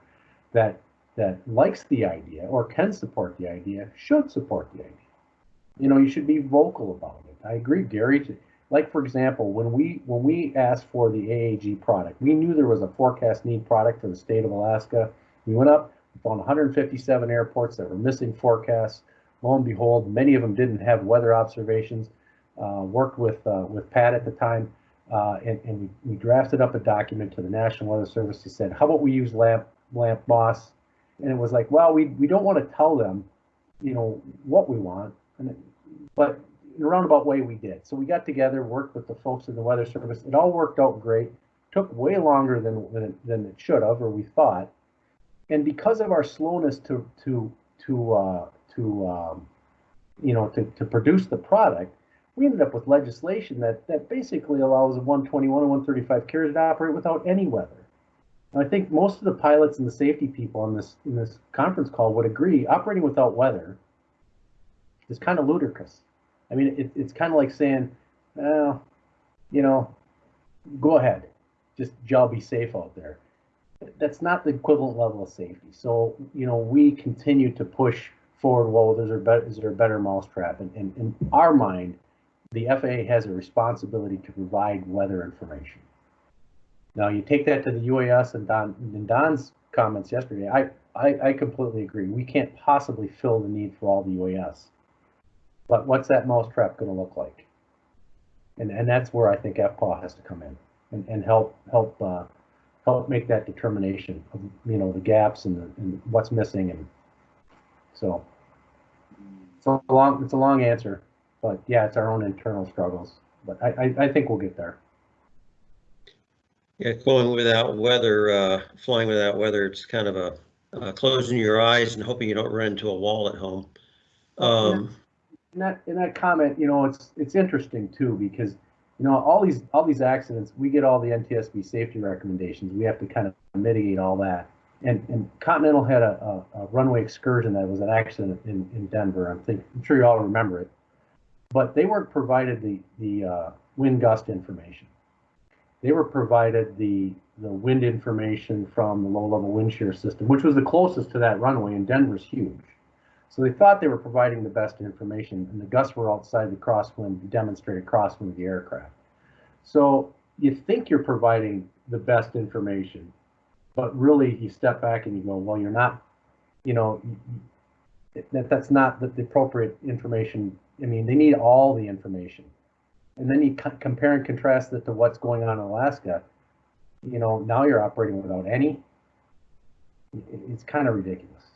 that that likes the idea or can support the idea should support the idea. You know, you should be vocal about it. I agree, Gary. Like for example, when we when we asked for the AAG product, we knew there was a forecast need product for the state of Alaska. We went up, found 157 airports that were missing forecasts. Lo and behold, many of them didn't have weather observations. Uh, worked with uh, with Pat at the time, uh, and, and we, we drafted up a document to the National Weather Service that said, how about we use LAMP, LAMP MOS and it was like, well, we we don't want to tell them, you know, what we want, it, but in a roundabout way we did. So we got together, worked with the folks in the Weather Service. It all worked out great. Took way longer than than it, than it should have, or we thought. And because of our slowness to to to uh, to um, you know to, to produce the product, we ended up with legislation that that basically allows a 121 and 135 carriers to operate without any weather. And I think most of the pilots and the safety people on this in this conference call would agree operating without weather is kind of ludicrous. I mean, it, it's kind of like saying, well, you know, go ahead, just y'all be safe out there. That's not the equivalent level of safety. So, you know, we continue to push forward. Well, is there, better, is there a better mousetrap? And, and in our mind, the FAA has a responsibility to provide weather information. Now, you take that to the UAS and Don, and Don's comments yesterday, I, I, I completely agree. We can't possibly fill the need for all the UAS. But what's that mousetrap gonna look like? And, and that's where I think FPAW has to come in and, and help, help, uh, help make that determination of, you know, the gaps and the, and what's missing and so. It's a long, it's a long answer, but yeah, it's our own internal struggles, but I, I, I think we'll get there. Yeah, going without weather, uh, flying without weather, it's kind of a, uh, closing your eyes and hoping you don't run into a wall at home. Um, In that, in that comment, you know, it's, it's interesting too, because, you know, all these, all these accidents, we get all the NTSB safety recommendations. We have to kind of mitigate all that. And, and Continental had a, a, a runway excursion that was an accident in, in Denver. I'm think, I'm sure you all remember it. But they weren't provided the, the, uh, wind gust information. They were provided the, the wind information from the low-level wind shear system, which was the closest to that runway, and Denver's huge. So they thought they were providing the best information, and the gusts were outside the crosswind, demonstrated crosswind of the aircraft. So you think you're providing the best information, but really you step back and you go, well, you're not, you know, that, that's not the, appropriate information. I mean, they need all the information. And then you co- compare and contrast it to what's going on in Alaska. You know, now you're operating without any. It's kind of ridiculous.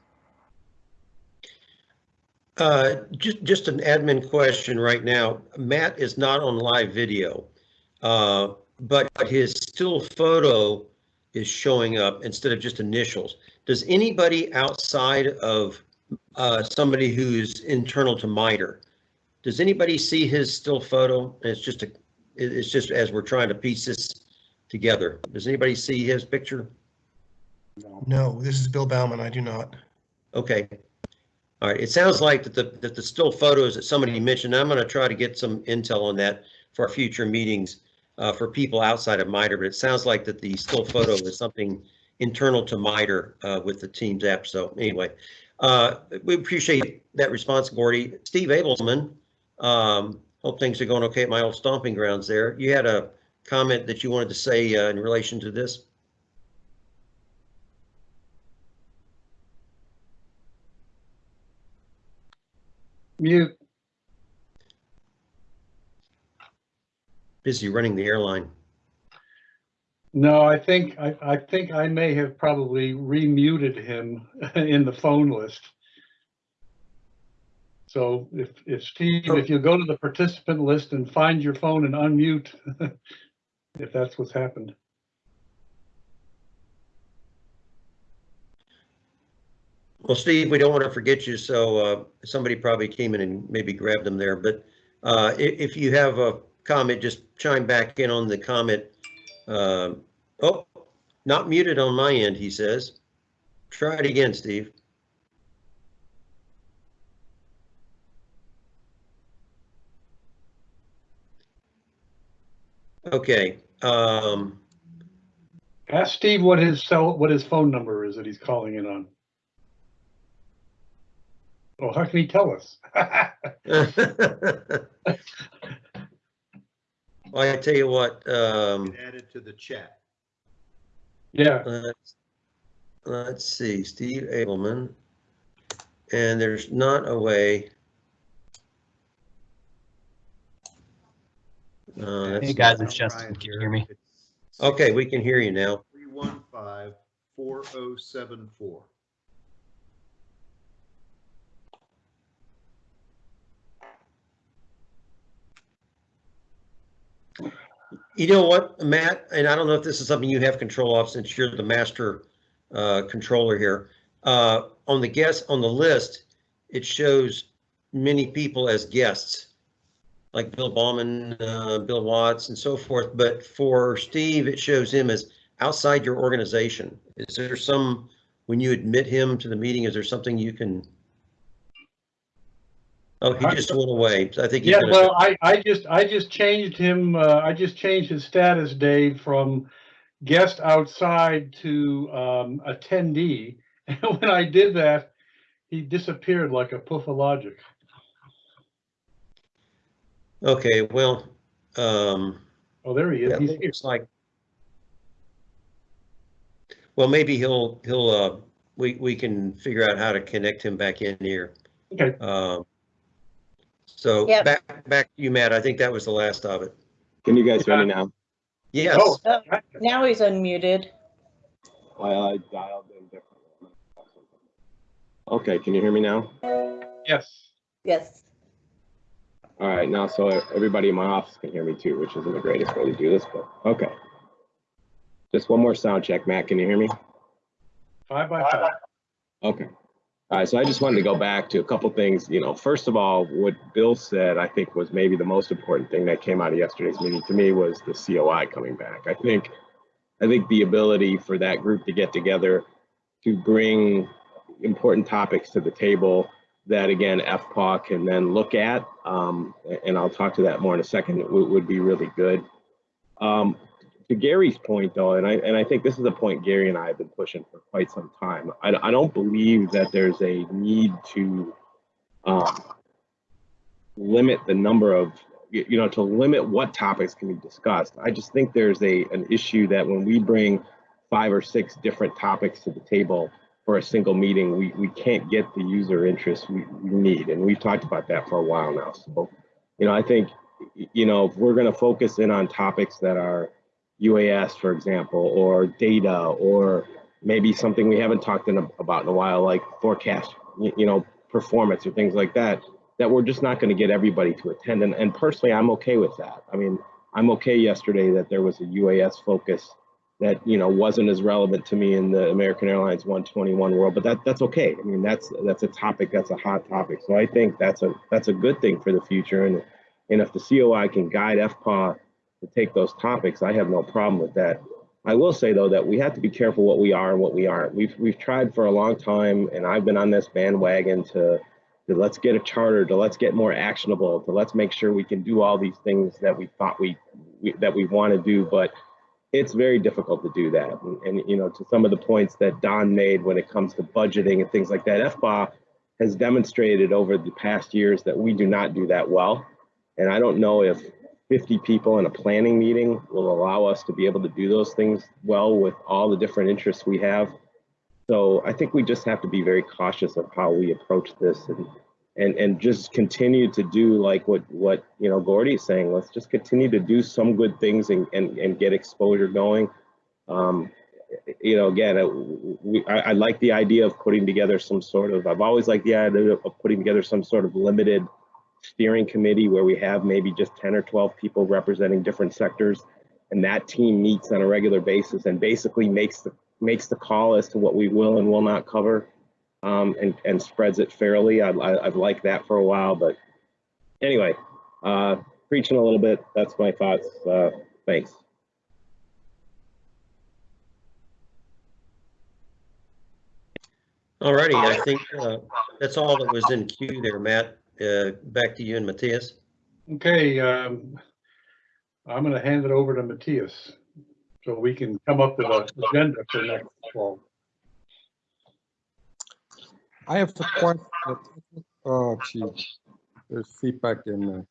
Uh, just, just an admin question right now. Matt is not on live video. Uh, but his still photo is showing up instead of just initials. Does anybody outside of, uh, somebody who's internal to MITRE, does anybody see his still photo? It's just a, it's just as we're trying to piece this together. Does anybody see his picture? No, this is Bill Bauman. I do not. Okay. All right, it sounds like that the, that the still photos that somebody mentioned, I'm gonna try to get some intel on that for future meetings uh, for people outside of MITRE, but it sounds like that the still photo is something internal to MITRE uh, with the Teams app. So anyway, uh, we appreciate that response, Gordy. Steve Abelsman, um, hope things are going okay at my old stomping grounds there. You had a comment that you wanted to say uh, in relation to this? Mute. Busy running the airline. No, I think, I, I think I may have probably remuted him in the phone list. So if, if Steve, if you go to the participant list and find your phone and unmute, if that's what's happened. Well, Steve, we don't want to forget you, so uh, somebody probably came in and maybe grabbed them there, but uh, i- if you have a comment, just chime back in on the comment. Um, Oh, not muted on my end, he says. Try it again, Steve. Okay, um, Ask Steve what his cell, what his phone number is that he's calling in on. Oh, how can he tell us? Well, I tell you what, um, Added to the chat. Yeah, let's, let's see, Steve Abelman. And there's not a way. Uh, that's Hey, guys, it's Justin. Can you hear me? Okay, we can hear you now. Three one five four oh seven four. You know what, Matt, and I don't know if this is something you have control of since you're the master uh, controller here. Uh, On the guest, on the list, it shows many people as guests, like Bill Bauman, uh, Bill Watts, and so forth. But for Steve, it shows him as outside your organization. Is there some, when you admit him to the meeting, is there something you can? Oh, he just went away. I think. yeah, well, I, I just, I just changed him, uh, I just changed his status, Dave, from guest outside to, um, attendee. And when I did that, he disappeared like a poof of logic. Okay, well, um. Oh, there he is. Yeah, He's looks like, Well, maybe he'll, he'll, uh, we, we can figure out how to connect him back in here. Okay. Um, So Yep. back, back to you, Matt. I think that was the last of it. Can you guys hear me now? Yes. Oh, Oh, Now he's unmuted. Well, I dialed in differently. Okay, can you hear me now? Yes. Yes. All right, now so everybody in my office can hear me too, which isn't the greatest way to do this, but okay. Just one more sound check. Matt, can you hear me? Five by five. Okay. All right, so I just wanted to go back to a couple things. You know, first of all, what Bill said, I think was maybe the most important thing that came out of yesterday's meeting to me was the COI coming back. I think, I think the ability for that group to get together to bring important topics to the table that again, FPAW can then look at, um, and I'll talk to that more in a second, would, would be really good. Um, to Gary's point though, and I, and I think this is a point Gary and I have been pushing for quite some time. I, I don't believe that there's a need to um, limit the number of, you know, to limit what topics can be discussed. I just think there's a, an issue that when we bring five or six different topics to the table for a single meeting, we, we can't get the user interest we, we need. And we've talked about that for a while now. So, you know, I think, you know, if we're going to focus in on topics that are UAS, for example, or data, or maybe something we haven't talked in a, about in a while, like forecast, you, you know, performance or things like that, that we're just not going to get everybody to attend. And, and personally, I'm okay with that. I mean, I'm okay yesterday that there was a UAS focus that you know wasn't as relevant to me in the American Airlines 121 world, but that that's okay. I mean, that's that's a topic that's a hot topic. So I think that's a that's a good thing for the future. And and if the COI can guide FPA to take those topics, I have no problem with that. I will say though that we have to be careful what we are and what we aren't. We've we've tried for a long time, and I've been on this bandwagon to, to let's get a charter, to let's get more actionable, to let's make sure we can do all these things that we thought we, we that we want to do, but it's very difficult to do that. And, and, you know, to some of the points that Don made when it comes to budgeting and things like that, FBA has demonstrated over the past years that we do not do that well. And I don't know if 50 people in a planning meeting will allow us to be able to do those things well with all the different interests we have. So I think we just have to be very cautious of how we approach this and and and just continue to do like what what you know Gordy is saying. Let's just continue to do some good things and and, and get exposure going. Um, you know, again, uh, we, I, I like the idea of putting together some sort of. I've always liked the idea of putting together some sort of limited steering committee where we have maybe just 10 or 12 people representing different sectors, and that team meets on a regular basis and basically makes the makes the call as to what we will and will not cover um, and, and spreads it fairly. I, I, I've liked that for a while, but anyway, uh, preaching a little bit. That's my thoughts. Uh, thanks. All righty, I think uh, that's all that was in queue there, Matt. Uh, Back to you and Matthias. Okay, um, I'm gonna hand it over to Matthias, so we can come up with an agenda for next fall. I have a question. Oh, gee, there's feedback in there.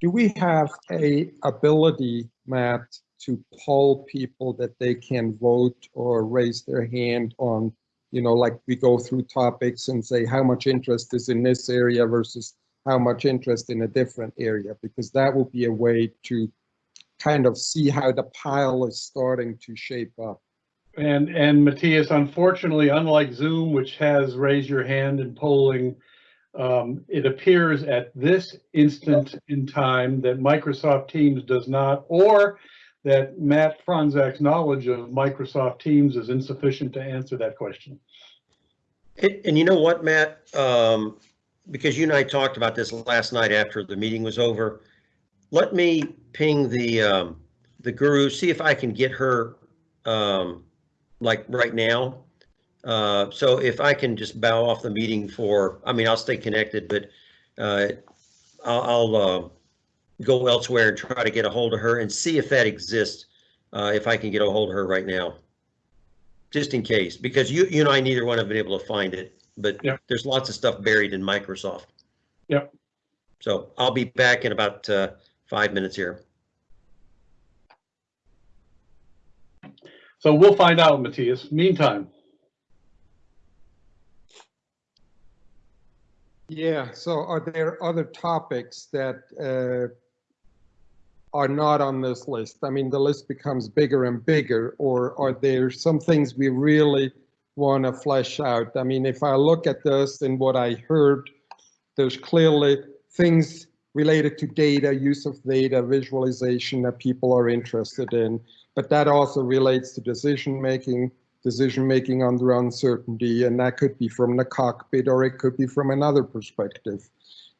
Do we have a ability, Matt, to poll people that they can vote or raise their hand on, you know, like we go through topics and say how much interest is in this area versus how much interest in a different area? Because that will be a way to kind of see how the pile is starting to shape up. And, and Matthias, unfortunately, unlike Zoom, which has raise your hand and polling, um, it appears at this instant in time that Microsoft Teams does not, or that Matt Franzak's knowledge of Microsoft Teams is insufficient to answer that question. And, and you know what, Matt? Um, because you and I talked about this last night after the meeting was over. Let me ping the, um, the guru, see if I can get her, um, like right now. Uh, so if I can just bow off the meeting for, I mean, I'll stay connected, but, uh, I'll, I'll, uh, go elsewhere and try to get a hold of her and see if that exists. Uh, if I can get a hold of her right now just in case, because you, you and I, neither one have been able to find it, but Yeah. there's lots of stuff buried in Microsoft. Yep. So I'll be back in about uh, five minutes here. So we'll find out, Matthias. Meantime, Yeah, so are there other topics that uh, are not on this list? I mean, the list becomes bigger and bigger, or are there some things we really want to flesh out? I mean, if I look at this and what I heard, there's clearly things related to data, use of data, visualization that people are interested in, but that also relates to decision making, decision making under uncertainty, and that could be from the cockpit or it could be from another perspective.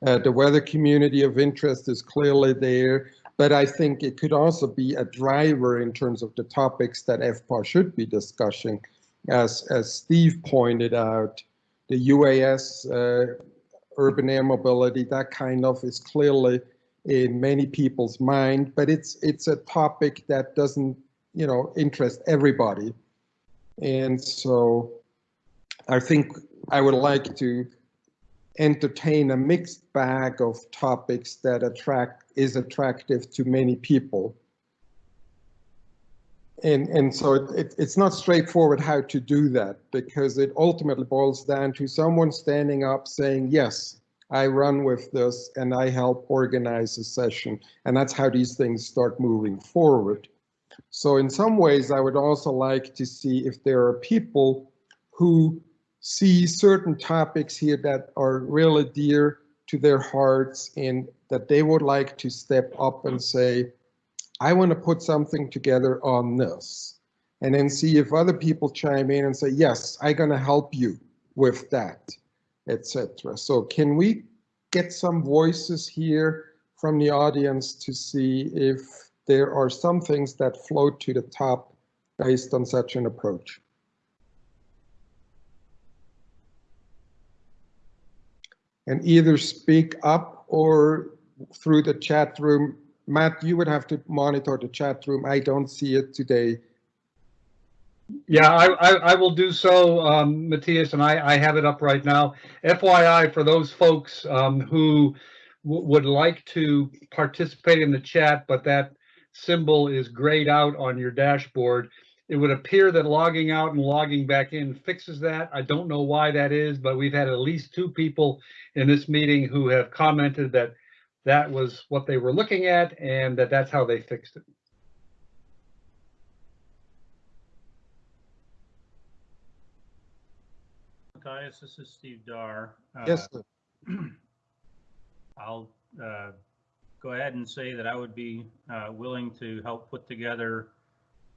Uh, the weather community of interest is clearly there, but I think it could also be a driver in terms of the topics that FPA should be discussing. As, as Steve pointed out, the UAS, uh, urban air mobility, that kind of is clearly in many people's mind, but it's it's a topic that doesn't, you know, interest everybody. And so I think I would like to entertain a mixed bag of topics that attract is attractive to many people. And, and so it, it's not straightforward how to do that because it ultimately boils down to someone standing up saying, yes, I run with this and I help organize a session. And that's how these things start moving forward. So in some ways, I would also like to see if there are people who see certain topics here that are really dear to their hearts and that they would like to step up and say, I want to put something together on this. And then see if other people chime in and say, yes, I'm going to help you with that, etc. So can we get some voices here from the audience to see if there are some things that float to the top based on such an approach? And either speak up or through the chat room Matt, you would have to monitor the chat room. I don't see it today. Yeah, I, I, I will do so, um, Matthias, and I, I have it up right now. FYI, for those folks um, who would like to participate in the chat, but that symbol is grayed out on your dashboard, it would appear that logging out and logging back in fixes that. I don't know why that is, but we've had at least two people in this meeting who have commented that that was what they were looking at and that that's how they fixed it. Matthias, this is Steve Darr. Uh, Yes, sir. I'll uh, go ahead and say that I would be uh, willing to help put together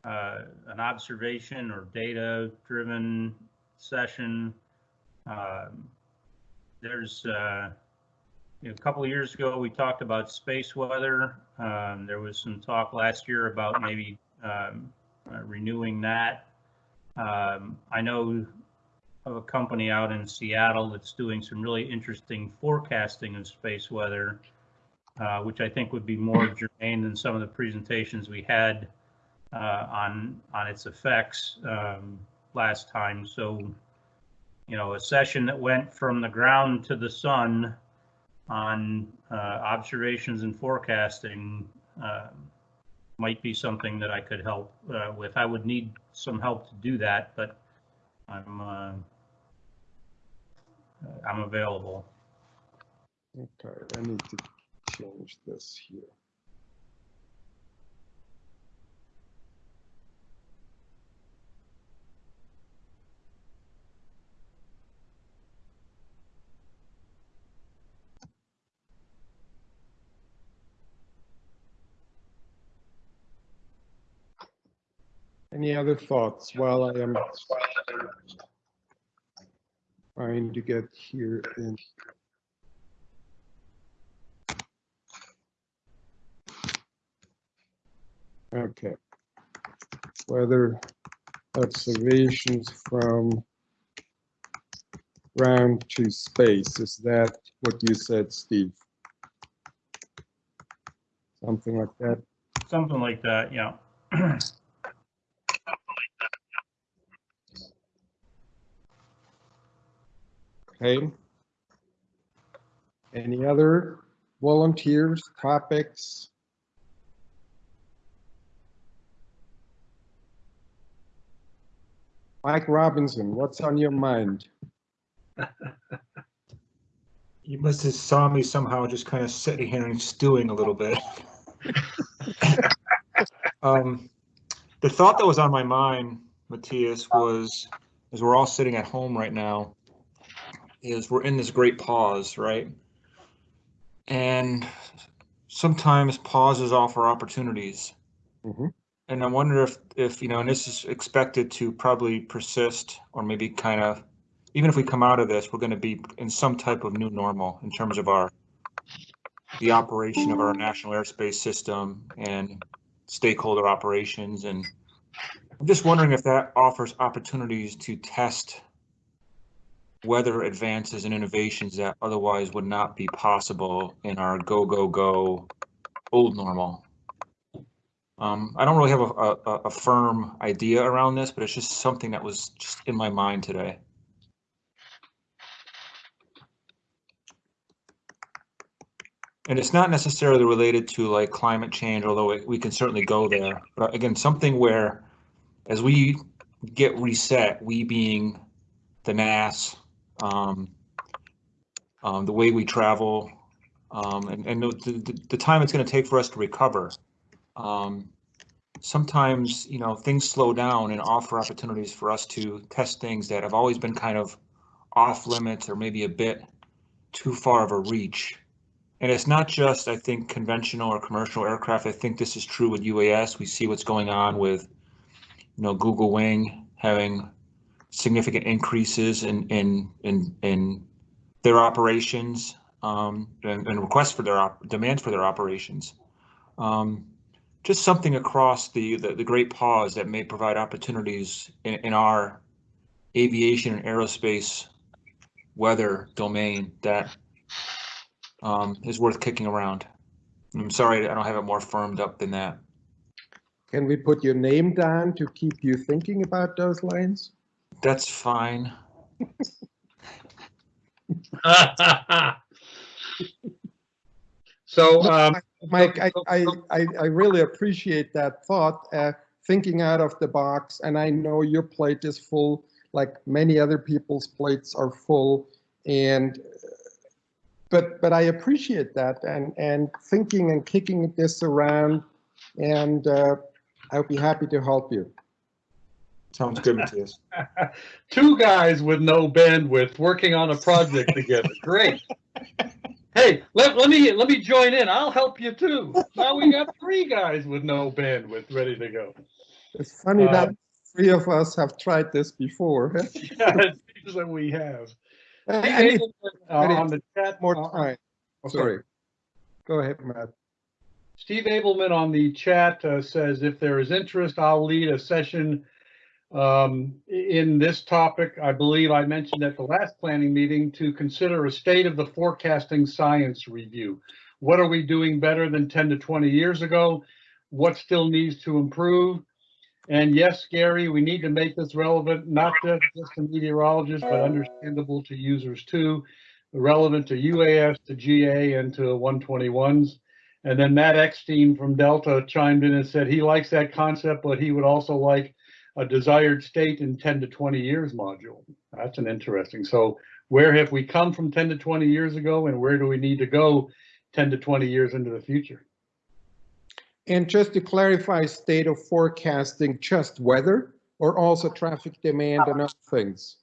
uh, an observation or data-driven session. Um, There's uh, a couple of years ago, we talked about space weather. Um, there was some talk last year about maybe um, uh, renewing that. Um, I know of a company out in Seattle that's doing some really interesting forecasting of space weather, uh, which I think would be more germane than some of the presentations we had on on its effects um, last time. So, you know, a session that went from the ground to the sun on uh, observations and forecasting uh, might be something that I could help uh, with. I would need some help to do that, but I'm uh, I'm available. Okay, I need to change this here. Any other thoughts while I am trying to get here in? Okay. Weather observations from ground to space, is that what you said, Steve? Something like that? Something like that, yeah. Okay. Any other volunteers, topics? Mike Robinson, what's on your mind? You must have saw me somehow just kind of sitting here and stewing a little bit. um, the thought that was on my mind, Matthias, was as we're all sitting at home right now, is we're in this great pause, right? And sometimes pauses offer opportunities. Mhm. And I wonder if, if, you know, and this is expected to probably persist or maybe kind of, even if we come out of this, we're going to be in some type of new normal in terms of our, the operation of our national airspace system and stakeholder operations. And I'm just wondering if that offers opportunities to test whether advances and innovations that otherwise would not be possible in our go, go, go old normal. Um, I don't really have a, a, a firm idea around this, but it's just something that was just in my mind today. And it's not necessarily related to like climate change, although we can certainly go there. But again, something where as we get reset, we being the NAS, um, um, the way we travel, um, and, and the, the, time it's going to take for us to recover. Um, sometimes, you know, things slow down and offer opportunities for us to test things that have always been kind of off limits or maybe a bit too far of a reach. And it's not just, I think, conventional or commercial aircraft. I think this is true with UAS. We see what's going on with, you know, Google Wing having significant increases in in in in their operations um, and, and requests for their op- demands for their operations. Um, just something across the, the the great pause that may provide opportunities in, in our aviation and aerospace weather domain that um, is worth kicking around. I'm sorry, I don't have it more firmed up than that. Can we put your name down to keep you thinking about those lines? That's fine. So, um, Mike, I, I, I, I really appreciate that thought, uh, thinking out of the box. And I know your plate is full, like many other people's plates are full. And, but, but I appreciate that and, and thinking and kicking this around. And uh, I'll be happy to help you. Sounds good, Matthias. two guys with no bandwidth working on a project together. Great. Hey, let, let me let me join in. I'll help you too. Now we got three guys with no bandwidth ready to go. It's funny that Uh, three of us have tried this before. Yeah, it seems that we have. I- Steve I need- Abelman, uh, on the chat More uh, time. okay. Sorry. Go ahead, Matt. Steve Abelman on the chat uh, says, if there is interest, I'll lead a session um, in this topic. I believe I mentioned at the last planning meeting to consider a state of the forecasting science review. What are we doing better than 10 to 20 years ago? What still needs to improve? And yes, Gary, we need to make this relevant, not just just to meteorologists, but understandable to users too. Relevant to UAS, to GA, and to 121s. And then Matt Eckstein from Delta chimed in and said he likes that concept, but he would also like a desired state in 10 to 20 years module. That's an interesting. So where have we come from 10 to 20 years ago and where do we need to go 10 to 20 years into the future? And just to clarify, state of forecasting, just weather or also traffic demand and other things?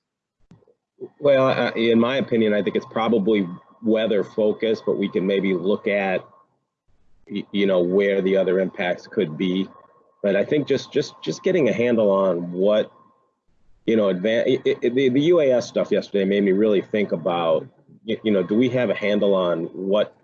Well, uh, in my opinion, I think it's probably weather focused, but we can maybe look at, you know, where the other impacts could be. But I think just just just getting a handle on what, you know, advan it, it, the, the UAS stuff yesterday made me really think about, you know, do we have a handle on what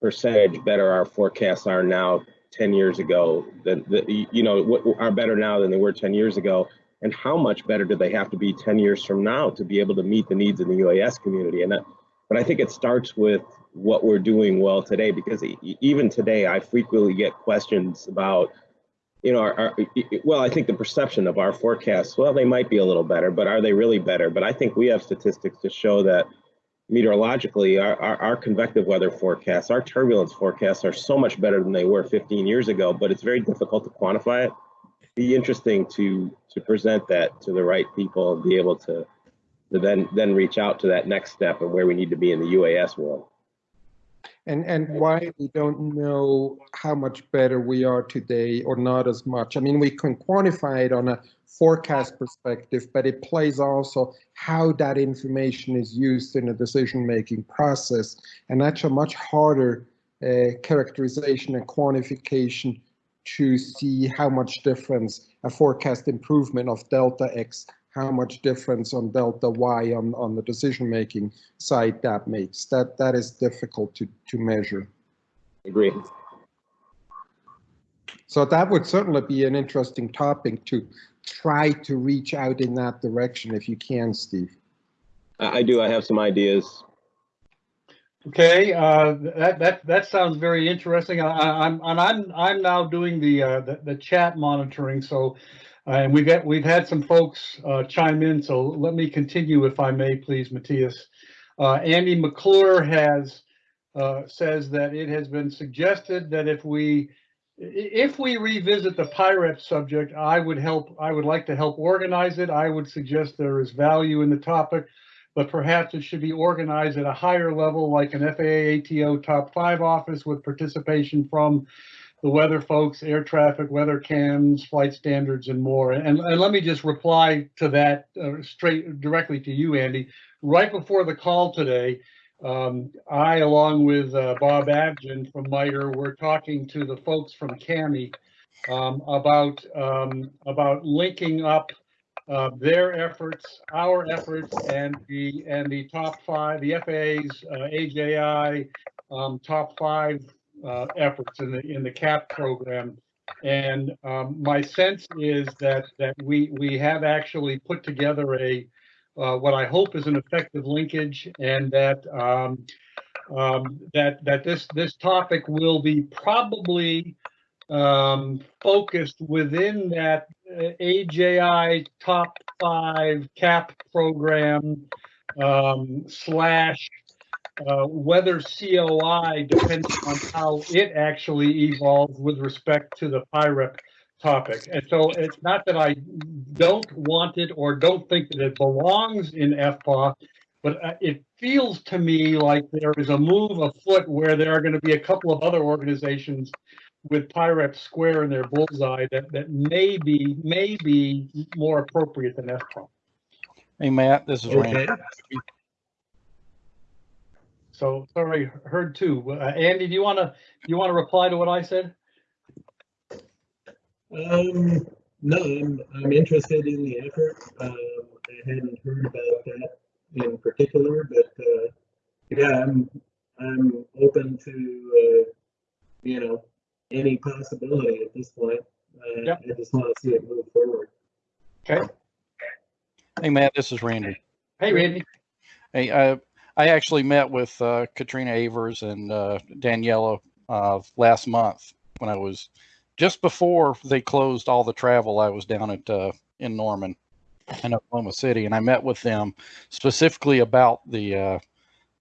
percentage better our forecasts are now 10 years ago than the, you know, what are better now than they were 10 years ago? and how much better do they have to be 10 years from now to be able to meet the needs in the UAS community? And that, but I think it starts with what we're doing well today, because even today, I frequently get questions about, you know, our, our, well, I think the perception of our forecasts, well, they might be a little better, but are they really better? But I think we have statistics to show that meteorologically, our, our, our convective weather forecasts, our turbulence forecasts are so much better than they were 15 years ago, but it's very difficult to quantify it. be interesting to to present that to the right people and be able to to then then reach out to that next step and where we need to be in the UAS world. And, and why we don't know how much better we are today or not as much. I mean, we can quantify it on a forecast perspective, but it plays also how that information is used in a decision-making process. And that's a much harder uh, characterization and quantification to see how much difference a forecast improvement of delta X how much difference on delta y on, on the decision making side that makes. That that is difficult to, to measure. Agree. So that would certainly be an interesting topic to try to reach out in that direction if you can, Steve. I I do. I have some ideas. Okay, uh, that, that, that sounds very interesting. I, I- I'm, and I'm, I'm now doing the, uh, the, the chat monitoring, so, and we've got, we've had some folks, uh, chime in, so let me continue if I may, please, Matthias. Uh, Andy McClure has, uh, says that it has been suggested that if we, if we revisit the PIREP subject, I would help, I would like to help organize it. I would suggest there is value in the topic but perhaps it should be organized at a higher level, like an FAA ATO top five office with participation from the weather folks, air traffic, weather cams, flight standards, and more. And, and let me just reply to that uh, straight directly to you, Andy. Right before the call today, um, I, along with uh, Bob Abgen from MITRE, were talking to the folks from CAMI um, about um, about linking up uh, their efforts, our efforts, and the and the top five, the FAA's uh, AJI um, top five uh, efforts in the in the CAP program. And um, my sense is that that we we have actually put together a uh, what I hope is an effective linkage, and that um, um, that that this this topic will be probably um, focused within that uh, AJI top five cap program um, slash uh, weather COI depends on how it actually evolves with respect to the PIREP topic. And so it's not that I don't want it or don't think that it belongs in FPAW, but uh, it feels to me like there is a move afoot where there are going to be a couple of other organizations with PIREP square in their bullseye that, that may be, may be more appropriate than FPAW. Hey, Matt, this is Randy. So, sorry, heard two. Uh, Andy, do you want to, do you want to reply to what I said? Um, no, I'm, I'm interested in the effort. Um, I hadn't heard about that in particular, but, uh, yeah, I'm, I'm open to, uh, you know, any possibility at this point. Uh, Yep. I just want to see it move forward. Okay. Hey, Matt, this is Randy. Hey, Randy. Hey, I, I actually met with uh, Katrina Avers and uh, Daniela uh, last month when I was just before they closed all the travel. I was down at uh, in Norman in Oklahoma City, and I met with them specifically about the uh,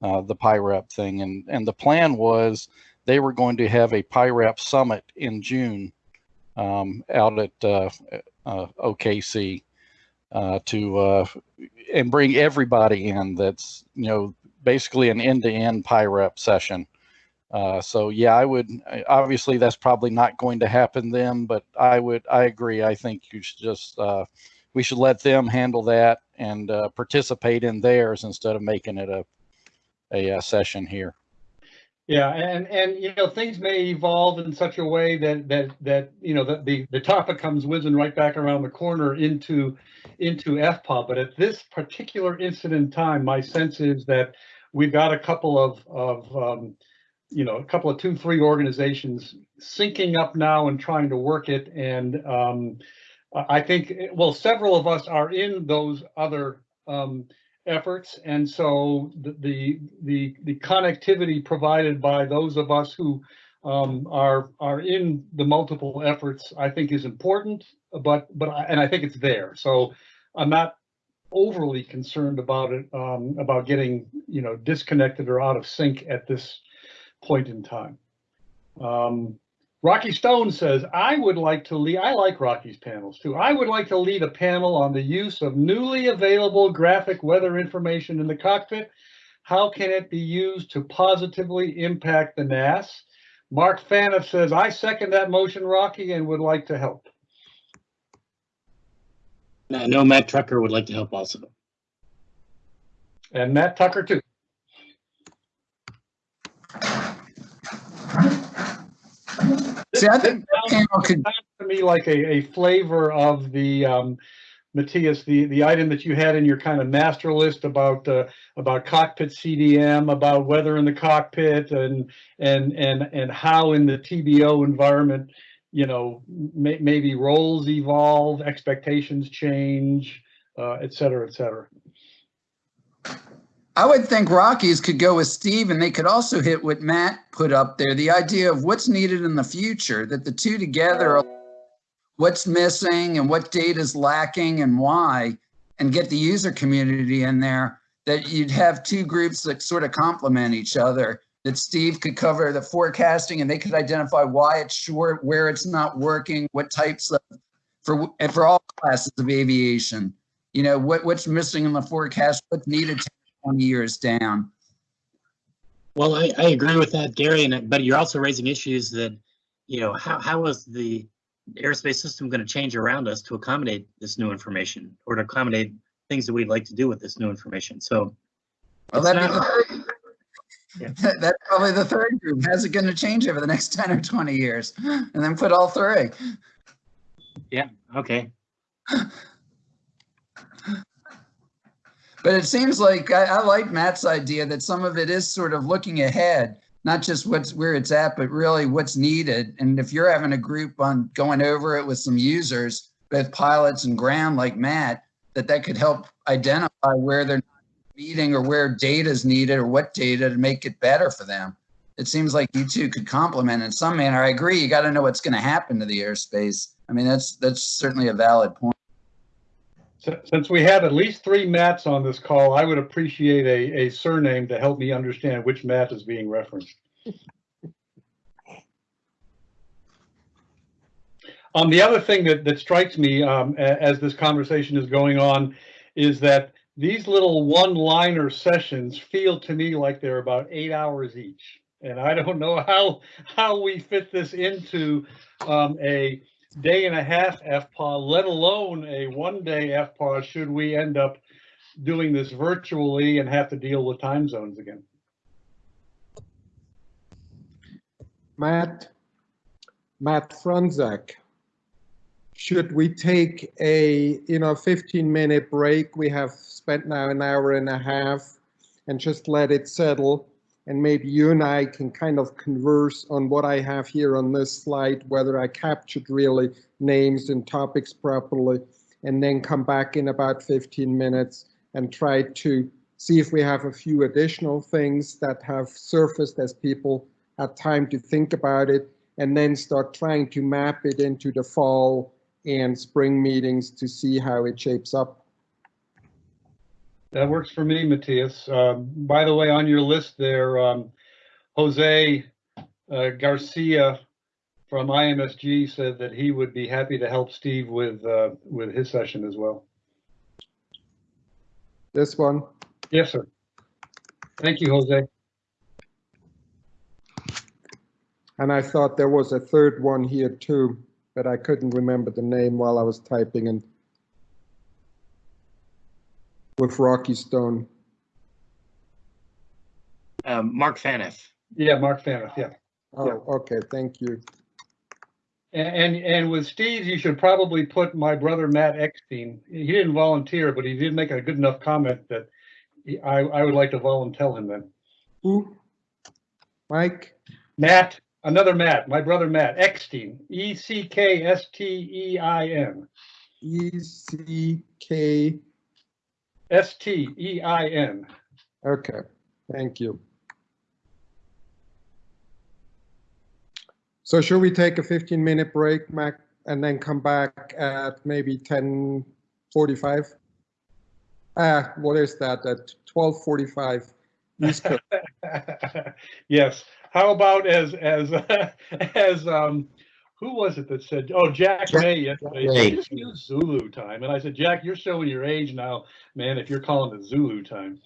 uh, the PIREP thing. And and the plan was they were going to have a PIREP summit in June um, out at uh, uh, OKC to and bring everybody in. That's you know basically an end-to-end PIREP session. Uh, so yeah, I would obviously that's probably not going to happen then, but I would I agree. I think you should just uh, we should let them handle that and uh, participate in theirs instead of making it a a, uh session here. Yeah, and, and, you know, things may evolve in such a way that, that, that, you know, that the, the topic comes whizzing right back around the corner into, into FPAW. But at this particular instant in time, my sense is that we've got a couple of, of, um, you know, a couple of two, three organizations syncing up now and trying to work it. And, um, I think, well, several of us are in those other, um, efforts. And so the, the, the, the connectivity provided by those of us who um, are, are in the multiple efforts, I think is important, but, but, I- and I think it's there. So I'm not overly concerned about it, um, about getting, you know, disconnected or out of sync at this point in time. Um, Rocky Stone says, I would like to lead, I like Rocky's panels too. I would like to lead a panel on the use of newly available graphic weather information in the cockpit. How can it be used to positively impact the NAS? Mark Faniff says, I second that motion, Rocky, and would like to help. I know Matt Trucker would like to help also. And Matt Tucker too. See, I think that panel could, Sounds To me, like a, a flavor of the, um, Matthias, the, the item that you had in your kind of master list about, uh, about cockpit CDM, about weather in the cockpit and, and, and, and how in the TBO environment, you know, may, maybe roles evolve, expectations change, uh, et cetera, et cetera. I would think Rockies could go with Steve and they could also hit what Matt put up there, the idea of what's needed in the future, that the two together, are what's missing and what data is lacking and why, and get the user community in there, that you'd have two groups that sort of complement each other, that Steve could cover the forecasting and they could identify why it's short, where it's not working, what types of, for, and for all classes of aviation, you know, what, what's missing in the forecast, what's needed 10, 20 years down. Well, I, I agree with that, Gary, and but you're also raising issues that, you know, how, how is the airspace system going to change around us to accommodate this new information or to accommodate things that we'd like to do with this new information? So Well, that'd not- the third, that's probably the third group. How's it going to change over the next 10 or 20 years? And then put all three. yeah, okay. But it seems like I, I like Matt's idea that some of it is sort of looking ahead, not just what's where it's at, but really what's needed. And if you're having a group on going over it with some users, both pilots and ground like Matt, that that could help identify where they're meeting or where data is needed or what data to make it better for them. It seems like you two could complement in some manner. I agree. You got to know what's going to happen to the airspace. I mean, that's that's certainly a valid point. Since we have at least three Matts on this call, I would appreciate a, a surname to help me understand which Matt is being referenced. Um, the other thing that, that strikes me, um, as this conversation is going on is that these little one-liner sessions feel to me like they're about eight hours each. And I don't know how, how we fit this into, um, a day and a half FPAW, let alone a one-day FPAW, should we end up doing this virtually and have to deal with time zones again. Matt, Matt Fronzak. Should we take a, you know, 15 minute break? We have spent now an hour and a half and just let it settle. And maybe you and I can kind of converse on what I have here on this slide, whether I captured really names and topics properly, and then come back in about 15 minutes and try to see if we have a few additional things that have surfaced as people had time to think about it, and then start trying to map it into the fall and spring meetings to see how it shapes up. That works for me, Matthias. Um, by the way, on your list there, um, Jose uh, Garcia from IMSG said that he would be happy to help Steve with, uh, with his session as well. This one, Yes, sir. Thank you, Jose. and I thought there was a third one here too, but I couldn't remember the name while I was typing and with Rocky Stone. Um, Mark Faniff. Yeah, Mark Faniff, yeah. Oh, okay, thank you. And, and, and with Steve, you should probably put my brother Matt Eckstein. He didn't volunteer, but he did make a good enough comment that he- I, I would like to volunteer him then. Who? Mike? Matt, another Matt, my brother Matt Eckstein, E C K S T E I N, E C K, S T E I N. okay, thank you. So should we take a 15 minute break, Mac, and then come back at maybe 10:45? Ah, what is that, at 12:45? East Coast. Yes, how about as, as, as, um, who was it that said, oh, Jack Jack May yesterday, May. just use Zulu time. And I said, Jack, you're showing your age now, man, if you're calling it Zulu time.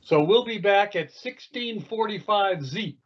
So we'll be back at sixteen forty-five Z.